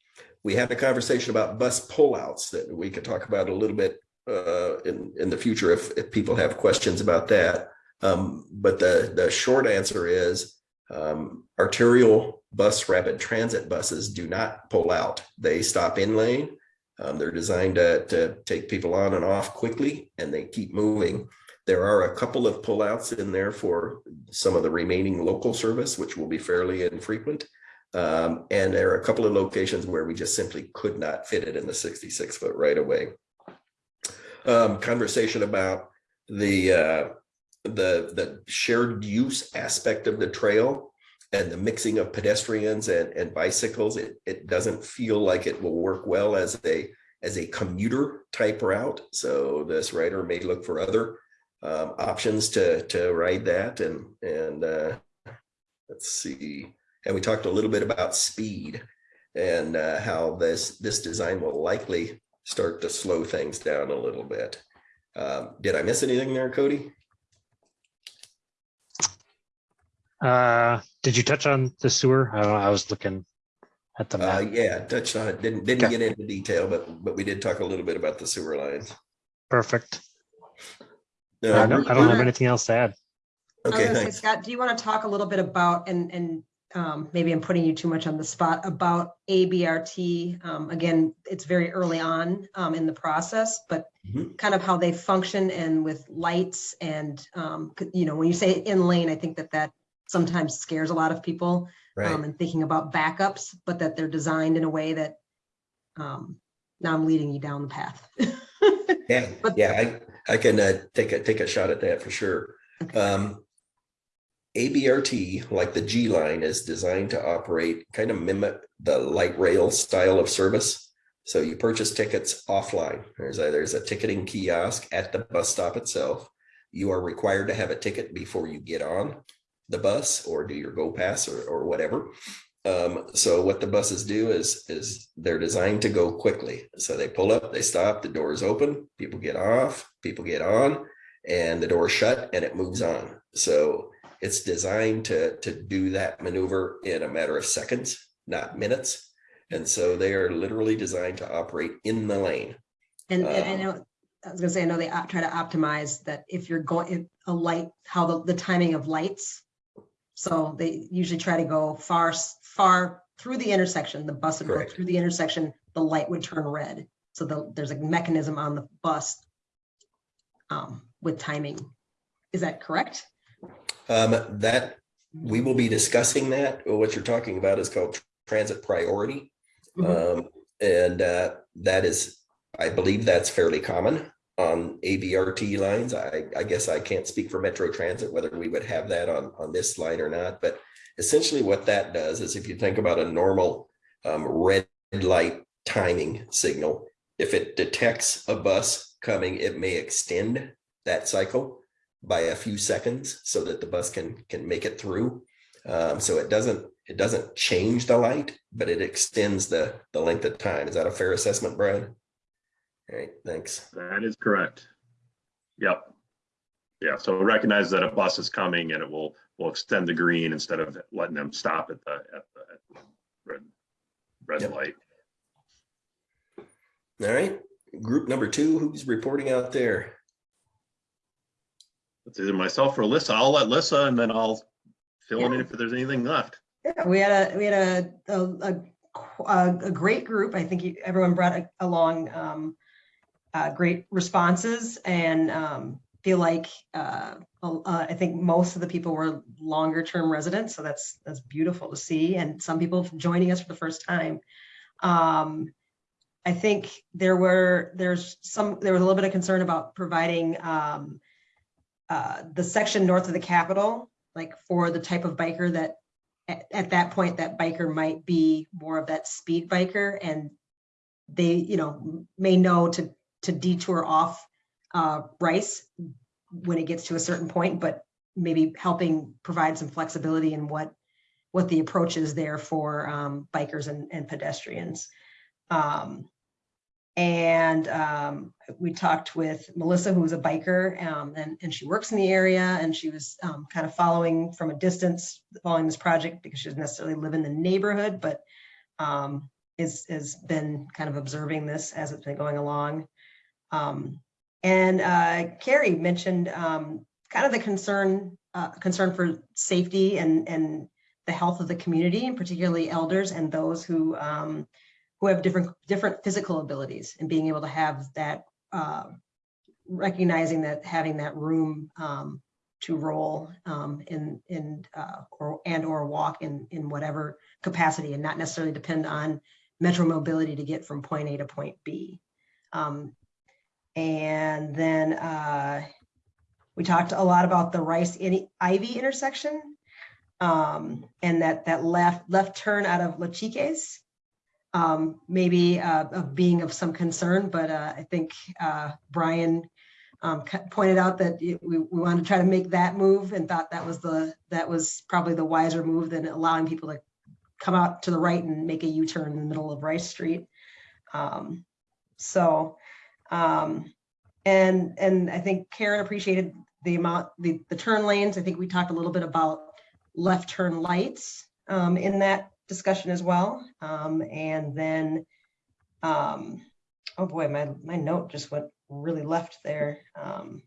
We had a conversation about bus pullouts that we could talk about a little bit uh, in, in the future if, if people have questions about that. Um, but the, the short answer is um, arterial bus rapid transit buses do not pull out. They stop in lane. Um, they're designed to, to take people on and off quickly and they keep moving. There are a couple of pullouts in there for some of the remaining local service, which will be fairly infrequent. Um, and there are a couple of locations where we just simply could not fit it in the 66 foot right away. Um, conversation about the uh, the the shared use aspect of the trail and the mixing of pedestrians and, and bicycles. It it doesn't feel like it will work well as a as a commuter type route. So this rider may look for other um, options to to ride that and and uh, let's see and we talked a little bit about speed and uh, how this this design will likely start to slow things down a little bit. Um, did I miss anything there, Cody? Uh, did you touch on the sewer? I don't know, I was looking at the Uh, map. yeah, touched on it. Didn't didn't Okay. get into detail, but but we did talk a little bit about the sewer lines. Perfect. I Uh, don't, I don't have anything else to add. Okay, say. Scott, do you want to talk a little bit about, and, and um, maybe I'm putting you too much on the spot, about ABRT? Um, Again, it's very early on um, in the process, but Mhm. kind of how they function and with lights and, um, you know, when you say in lane, I think that that sometimes scares a lot of people. um, Right. And thinking about backups, but that they're designed in a way that, um, now I'm leading you down the path. Yeah, But- yeah, I, I can uh, take a, take a shot at that for sure. Um, ABRT, like the G line, is designed to operate, kind of mimic the light rail style of service. So you purchase tickets offline. There's a, there's a ticketing kiosk at the bus stop itself. You are required to have a ticket before you get on the bus or do your go pass or, or whatever. Um, so what the buses do is, is they're designed to go quickly. So they pull up, they stop, the doors open, people get off, people get on, and the door shut and it moves on. So it's designed to, to do that maneuver in a matter of seconds, not minutes. And so they are literally designed to operate in the lane. And, and I Um, know, I was gonna say, I know they try to optimize that if you're going, a light, how the, the timing of lights. So they usually try to go far, far through the intersection, the bus would go through the intersection, the light would turn red. So the, there's a mechanism on the bus um, with timing. Is that correct? Um, that, we will be discussing that. What you're talking about is called transit priority. Mhm. Um, and, uh, that is, I believe that's fairly common on ABRT lines. I, I guess I can't speak for Metro Transit, whether we would have that on, on this line or not, but essentially what that does is if you think about a normal, um, red light timing signal, if it detects a bus coming, it may extend that cycle by a few seconds so that the bus can, can make it through. Um, so it doesn't, it doesn't change the light, but it extends the, the length of time. Is that a fair assessment, Brian? All right, thanks. That is correct. Yep. Yeah, so recognize that a bus is coming and it will, will extend the green instead of letting them stop at the, at the at the red, red Yep. light. All right, group number two, who's reporting out there? It's either myself or Alyssa. I'll let Alyssa and then I'll fill in if there's anything left. Yeah, we had a, we had a, a, a, a a great group. I think you- everyone brought a- along um, uh, great responses and um, feel like uh, uh, I think most of the people were longer term residents, so that's that's beautiful to see. And some people joining us for the first time. Um, I think there were there's some there was a little bit of concern about providing um, uh, the section north of the Capitol, like for the type of biker that at, at that point, that biker might be more of that speed biker and they, you know, may know to, to detour off uh, Rice when it gets to a certain point, but maybe helping provide some flexibility in what, what the approach is there for um, bikers and, and pedestrians. Um, and um, we talked with Melissa, who was a biker, um, and, and she works in the area, and she was um, kind of following from a distance, following this project because she doesn't necessarily live in the neighborhood, but um, is has been kind of observing this as it's been going along. Um, and uh, Carrie mentioned um, kind of the concern uh, concern for safety and and the health of the community, and particularly elders and those who who have different different physical abilities, and being able to have that uh, recognizing that having that room um, to roll um, in in uh, or and or walk in in whatever capacity, and not necessarily depend on metro mobility to get from point A to point B. Um, and then uh, we talked a lot about the Rice Ivy intersection um, and that that left left turn out of La Chiques um, maybe uh, of being of some concern, but uh, I think uh, Brian um, pointed out that we, we wanted to try to make that move and thought that was the that was probably the wiser move than allowing people to come out to the right and make a U-turn in the middle of Rice Street. Um, so, um, and and I think Karen appreciated the amount the the turn lanes. I think we talked a little bit about left turn lights um, in that discussion as well. Um, and then, um, oh boy, my my note just went really left there. Um,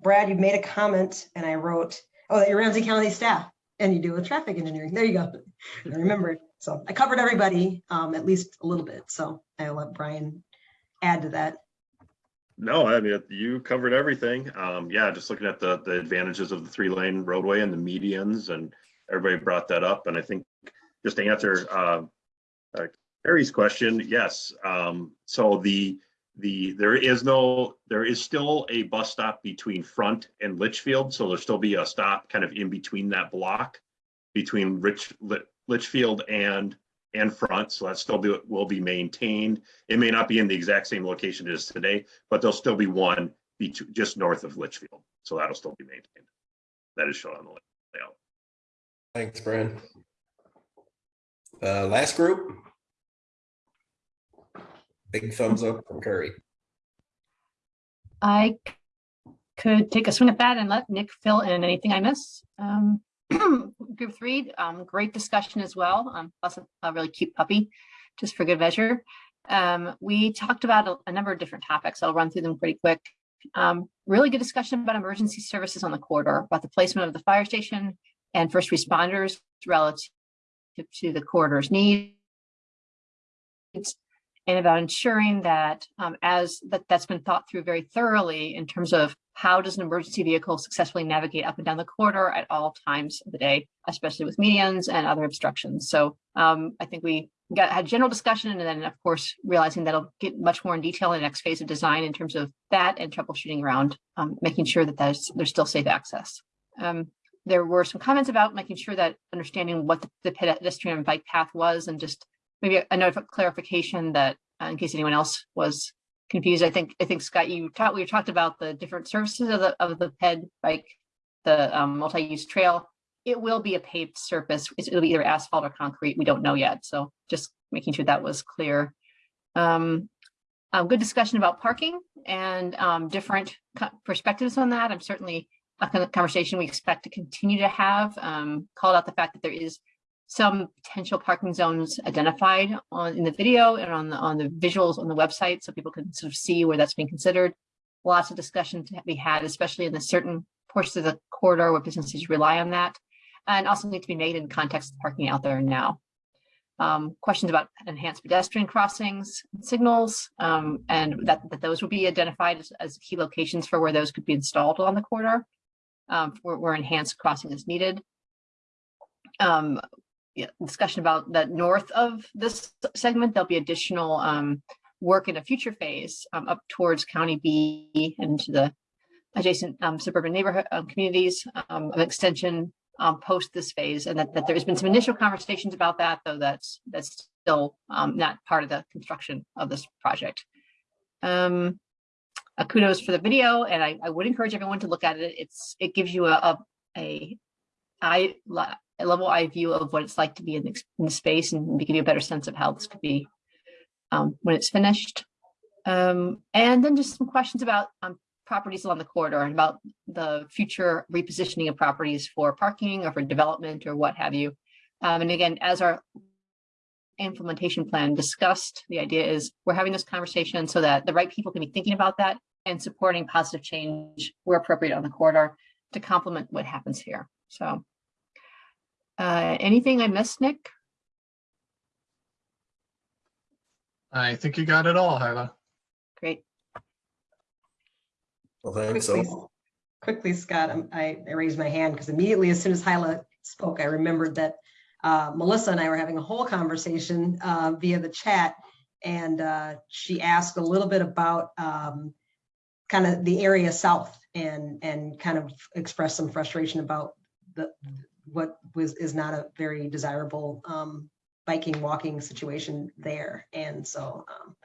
Brad, you made a comment, and I wrote, oh, that you're Ramsey County staff and you do with traffic engineering. There you go. I remembered. So I covered everybody, um, at least a little bit. So I'll let Brian add to that. No, I mean, you covered everything. Um, yeah, just looking at the, the advantages of the three lane roadway and the medians and everybody brought that up. And I think just to answer, uh, uh, Harry's question, yes. Um, so the, the, there is no, there is still a bus stop between Front and Litchfield. So there'll still be a stop kind of in between that block between Rich, Litchfield and, and Front. So that still be, will be maintained. It may not be in the exact same location as today, but there'll still be one just north of Litchfield. So that'll still be maintained. That is shown on the layout. Thanks, Brian. Uh, last group. Big thumbs up from Curry. I could take a swing at that and let Nick fill in anything I miss. Um, Group three, um, great discussion as well. Um, plus a- a really cute puppy, just for good measure. Um, we talked about a, a number of different topics. I'll run through them pretty quick. Um, really good discussion about emergency services on the corridor, about the placement of the fire station and first responders relative to the corridor's needs and about ensuring that um, as that that's been thought through very thoroughly in terms of how does an emergency vehicle successfully navigate up and down the corridor at all times of the day, especially with medians and other obstructions. So um, I think we got had general discussion and then of course realizing that'll get much more in detail in the next phase of design in terms of that and troubleshooting around um, making sure that there's there's still safe access. Um, there were some comments about making sure that understanding what the, the pedestrian and bike path was and just maybe a note of clarification that uh, in case anyone else was confused, I think, I think Scott, you talked, we talked about the different services of the, of the ped bike, the um, multi-use trail. It will be a paved surface. It'll be either asphalt or concrete. We don't know yet. So just making sure that was clear. Um, a good discussion about parking and um, different perspectives on that. I'm certainly a conversation we expect to continue to have. Um, called out the fact that there is some potential parking zones identified on in the video and on the on the visuals on the website so people can sort of see where that's being considered. Lots of discussion to be had, especially in the certain portions of the corridor where businesses rely on that. And also need to be made in context of parking out there now. Um, questions about enhanced pedestrian crossings, signals, um, and that, that those will be identified as, as key locations for where those could be installed on the corridor. Um, where, where enhanced crossing is needed. Um, yeah, discussion about that north of this segment, there'll be additional um, work in a future phase um, up towards County B and to the adjacent um, suburban neighborhood um, communities of extension post this phase, and that, that there's been some initial conversations about that, though that's that's still not part of the construction of this project. Um, kudos for the video, and I, I would encourage everyone to look at it. It's, it gives you a, a, a eye, a level eye view of what it's like to be in the, in the space and give you a better sense of how this could be um, when it's finished. Um, and then just some questions about um, properties along the corridor and about the future repositioning of properties for parking or for development or what have you. Um, and again, as our implementation plan discussed, the idea is we're having this conversation so that the right people can be thinking about that and supporting positive change where appropriate on the corridor to complement what happens here. So uh, anything I missed, Nick? I think you got it all, Hyla. Great. Well, thanks. Quickly, So, quickly, Scott, um, I I raised my hand because immediately as soon as Hyla spoke, I remembered that uh, Melissa and I were having a whole conversation uh, via the chat. And uh, she asked a little bit about um, kind of the area south and, and kind of expressed some frustration about the, what was, is not a very desirable um, biking, walking situation there. And so um,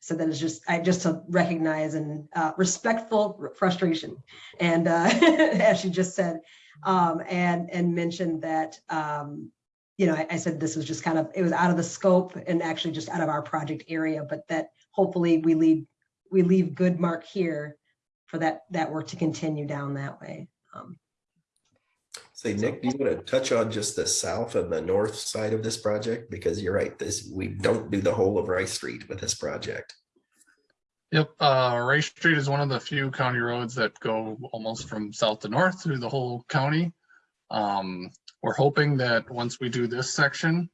so that is just, I just to recognize and uh, respectful frustration. And uh, as she just said, um, and, and mentioned that, um, you know, I, I said this was just kind of, it was out of the scope and actually just out of our project area, but that hopefully we leave, we leave good mark here for that, that work to continue down that way. Um, say, Nick, do you want to touch on just the south and the north side of this project? Because you're right, this, we don't do the whole of Rice Street with this project. Yep, uh, Rice Street is one of the few county roads that go almost from south to north through the whole county. Um, we're hoping that once we do this section,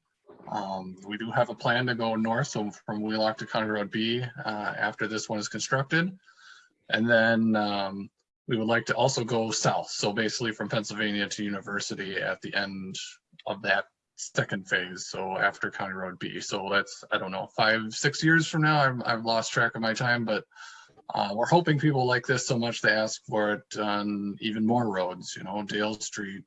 um, we do have a plan to go north, so from Wheelock to County Road B, uh, after this one is constructed. And then, um, we would like to also go south, so basically from Pennsylvania to University at the end of that second phase, so after County Road B. So that's, I don't know, five, six years from now, I've, I've lost track of my time, but uh, we're hoping people like this so much they ask for it on even more roads, you know, Dale Street,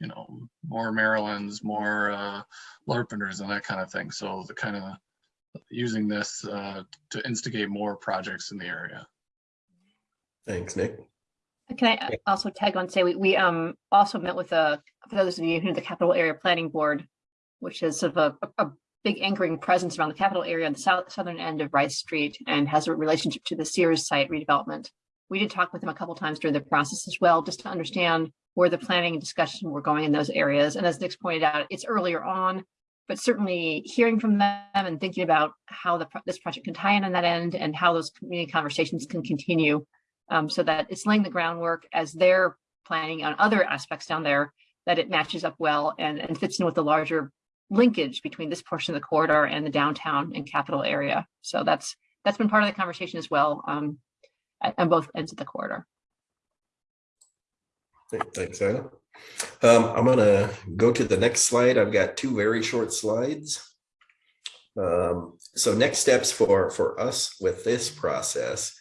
you know, more Maryland's, more uh, Larpenteur's and that kind of thing. So the kind of using this uh, to instigate more projects in the area. Thanks, Nick. Can I also tag on, say, we, we um also met with a, for those of you who know the Capital Area Planning Board, which is sort of a, a big anchoring presence around the capital area on the south, southern end of Rice Street and has a relationship to the Sears site redevelopment. We did talk with them a couple times during the process as well, just to understand where the planning and discussion were going in those areas. And as Nick's pointed out, it's earlier on, but certainly hearing from them and thinking about how the, this project can tie in on that end and how those community conversations can continue um, so that it's laying the groundwork as they're planning on other aspects down there, that it matches up well and, and fits in with the larger linkage between this portion of the corridor and the downtown and capital area. So that's that's been part of the conversation as well um, at, both ends of the corridor. Thanks, Anna. Um, I'm gonna go to the next slide. I've got two very short slides. Um, so next steps for, for us with this process,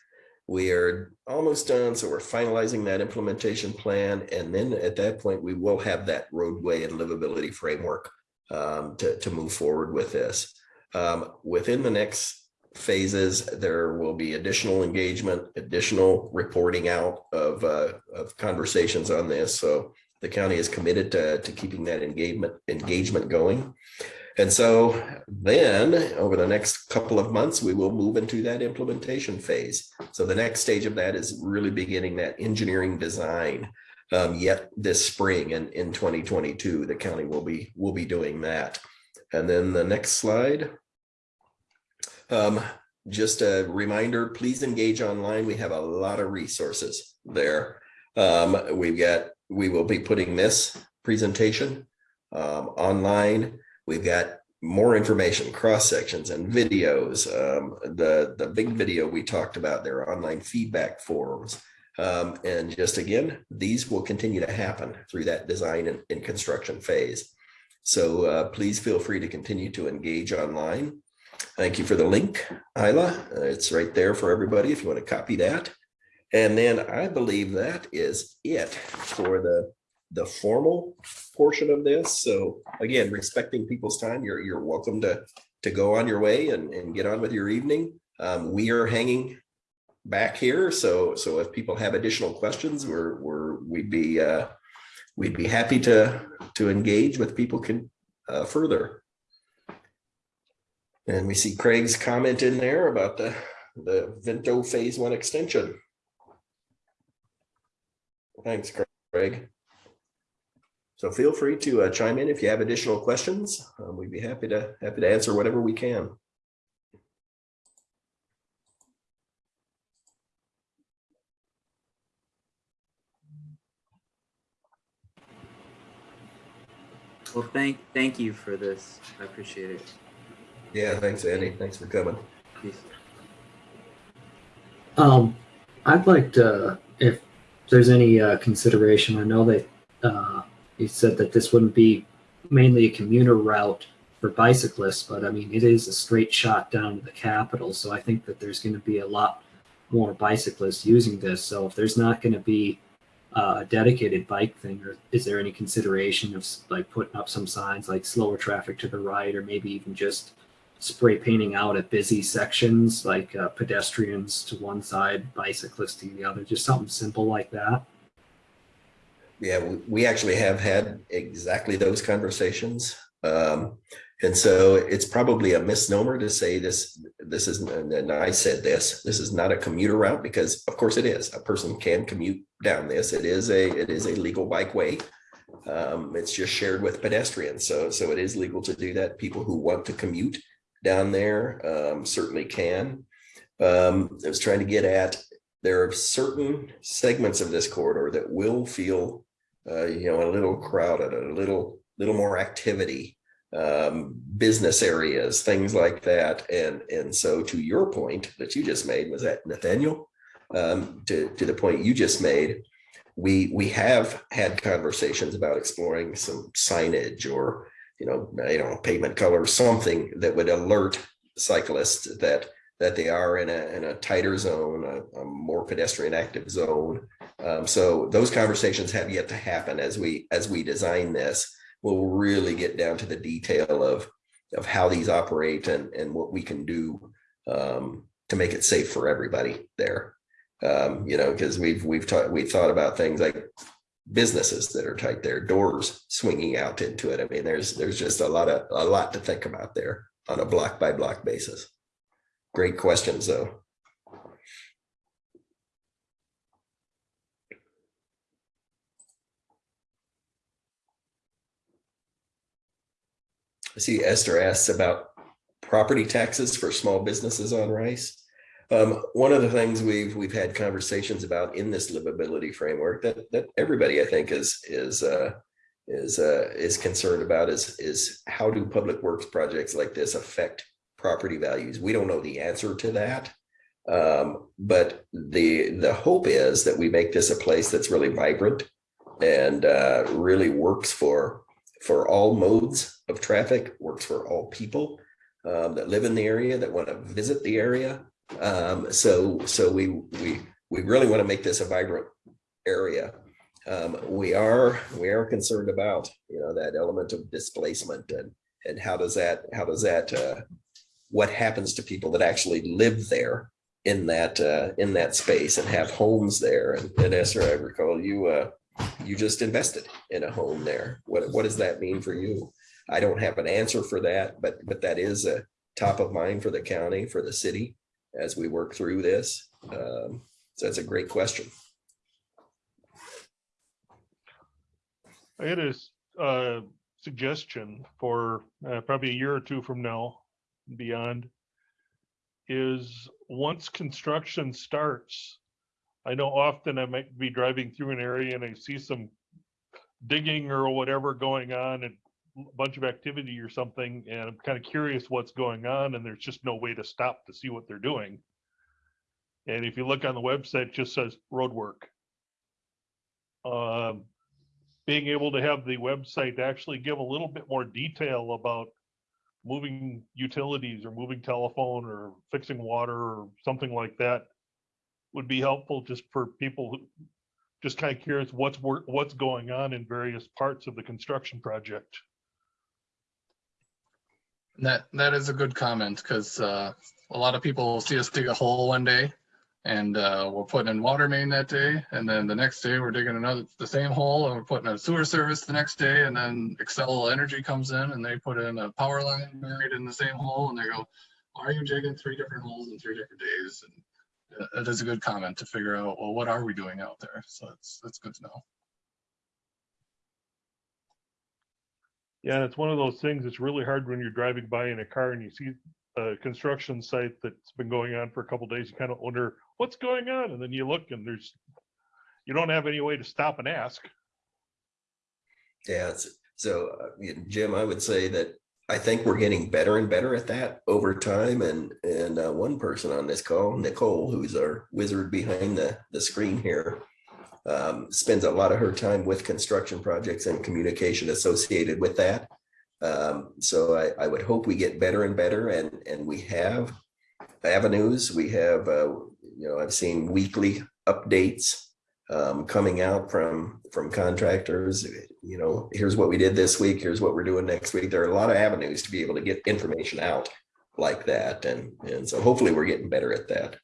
we are almost done. So we're finalizing that implementation plan. And then at that point, we will have that roadway and livability framework um, to, to move forward with this. Um, within the next phases, there will be additional engagement, additional reporting out of, uh, of conversations on this. So the county is committed to, to keeping that engagement engagement going. And so then over the next couple of months, we will move into that implementation phase. So the next stage of that is really beginning that engineering design. Um, yet this spring and in 2022, the county will be will be doing that. And then the next slide. Um, just a reminder, please engage online. We have a lot of resources there. Um, we've got, we will be putting this presentation um, online. We've got more information, cross sections and videos. Um, the, the big video we talked about, their online feedback forums. Um, and just again, these will continue to happen through that design and, and construction phase. So uh, please feel free to continue to engage online. Thank you for the link, Isla. Uh, it's right there for everybody if you want to copy that. And then I believe that is it for the, the formal portion of this. So again, respecting people's time, you're, you're welcome to, to go on your way and, and get on with your evening. Um, we are hanging back here. So, so if people have additional questions, we're, we're, we'd be, uh, we'd be happy to, to engage with people can, uh, further. And we see Craig's comment in there about the, the Vento Phase One extension. Thanks, Craig. So feel free to uh, chime in if you have additional questions. Um, We'd be happy to, happy to answer whatever we can. Well, thank, thank you for this. I appreciate it. Yeah, thanks, Andy. Thanks for coming. Peace. Um, I'd like to, if there's any uh, consideration, I know that uh, you said that this wouldn't be mainly a commuter route for bicyclists, but I mean, it is a straight shot down to the capital. So I think that there's going to be a lot more bicyclists using this. So if there's not going to be uh, a dedicated bike thing, or is there any consideration of like putting up some signs like slower traffic to the right, or maybe even just spray painting out at busy sections like uh, pedestrians to one side, bicyclists to the other, just something simple like that. Yeah, we, actually have had exactly those conversations. Um, and so it's probably a misnomer to say this, this is, and I said this, this is not a commuter route because of course it is. A person can commute down this. It is a, it is a legal bikeway. Um, it's just shared with pedestrians. So, so it is legal to do that. People who want to commute down there um, certainly can. Um, I was trying to get at, there are certain segments of this corridor that will feel, uh, you know, a little crowded, a little, little more activity, um, business areas, things like that. And, and so to your point that you just made, was that Nathaniel? Um, to, to the point you just made, we, we have had conversations about exploring some signage or you know, don't know, pavement color, something that would alert cyclists that that they are in a in a tighter zone, a, a more pedestrian active zone. Um, so those conversations have yet to happen as we as we design this. We'll really get down to the detail of of how these operate and and what we can do um, to make it safe for everybody there. Um, you know, because we've we've taught we thought about things like businesses that are tight there, doors swinging out into it. I mean, there's there's just a lot of a lot to think about there on a block by block basis. Great questions, though. I see Esther asks about property taxes for small businesses on Rice. Um, one of the things we've we've had conversations about in this livability framework that that everybody I think is is uh, is uh, is concerned about is is how do public works projects like this affect property values? We don't know the answer to that, um, but the the hope is that we make this a place that's really vibrant and uh, really works for for all modes of traffic, works for all people um, that live in the area that want to visit the area um, so so we we we really want to make this a vibrant area. Um, we are we are concerned about you know that element of displacement and and how does that how does that uh, what happens to people that actually live there in that uh, in that space and have homes there and, and Esther, I recall you uh, you just invested in a home there. What what does that mean for you? I don't have an answer for that, but but that is a top of mind for the county for the city as we work through this? Um, so that's a great question. I had a uh, suggestion for uh, probably a year or two from now, beyond, is once construction starts, I know often I might be driving through an area and I see some digging or whatever going on and bunch of activity or something, and I'm kind of curious what's going on, and there's just no way to stop to see what they're doing. And if you look on the website, it just says road work. Um, being able to have the website actually give a little bit more detail about moving utilities or moving telephone or fixing water or something like that would be helpful just for people who just kind of curious what's work, what's going on in various parts of the construction project. That that is a good comment because uh, a lot of people will see us dig a hole one day And uh, we're putting in water main that day, and then the next day we're digging another, the same hole, and we're putting a sewer service the next day, and then Xcel Energy comes in and they put in a power line buried in the same hole, and they go, why are you digging three different holes in three different days? And uh, That is a good comment to figure out, well, what are we doing out there? So that's, that's good to know. Yeah, and it's one of those things, it's really hard when you're driving by in a car and you see a construction site that's been going on for a couple days, you kind of wonder, what's going on? And then you look and there's, you don't have any way to stop and ask. Yeah, so uh, Jim, I would say that I think we're getting better and better at that over time. And, and uh, one person on this call, Nicole, who's our wizard behind the, the screen here, um, spends a lot of her time with construction projects and communication associated with that. Um, so I, I would hope we get better and better and, and we have avenues. We have, uh, you know, I've seen weekly updates um, coming out from, from contractors. You know, here's what we did this week. Here's what we're doing next week. There are a lot of avenues to be able to get information out like that. And, and so hopefully we're getting better at that.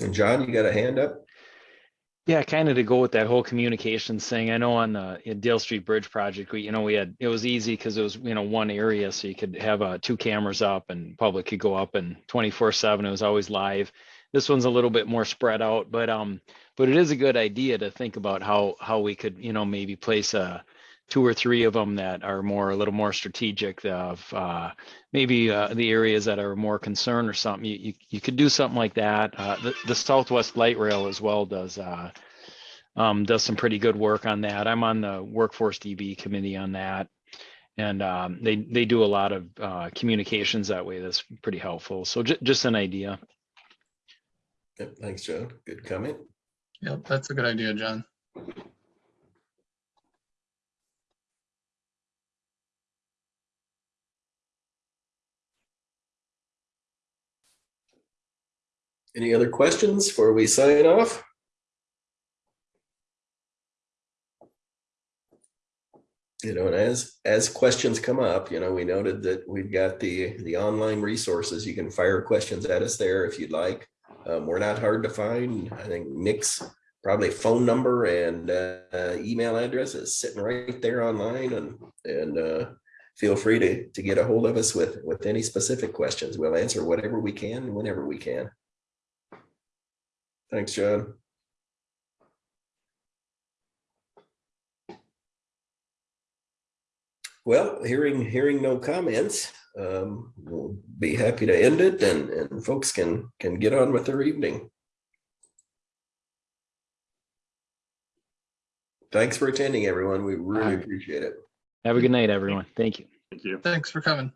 And John, you got a hand up? Yeah, kind of to go with that whole communications thing. I know on the Dale Street Bridge project, we, you know, we had, it was easy because it was, you know, one area, so you could have uh, two cameras up and public could go up and twenty-four seven, it was always live. This one's a little bit more spread out, but, um, but it is a good idea to think about how, how we could, you know, maybe place a two or three of them that are more, a little more strategic of, uh, maybe, uh, the areas that are more concerned or something. You, you, you could do something like that. Uh, the, the Southwest Light Rail as well does, uh, um, does some pretty good work on that. I'm on the Workforce DB committee on that. And um, they, they do a lot of uh, communications that way. That's pretty helpful. So ju- just an idea. Yep, Thanks, Joe. Good comment. Yep, that's a good idea, John. Any other questions before we sign off? You know, and as, as questions come up, you know, we noted that we've got the, the online resources. You can fire questions at us there if you'd like. Um, we're not hard to find. I think Nick's probably phone number and uh, email address is sitting right there online and, and uh, feel free to, to get a hold of us with, with any specific questions. We'll answer whatever we can, whenever we can. Thanks, John. Well, hearing, hearing no comments, um, we'll be happy to end it and, and folks can, can get on with their evening. Thanks for attending, everyone. We really Alright. appreciate it. Have a good night, everyone. Thank you. Thank you. Thanks for coming.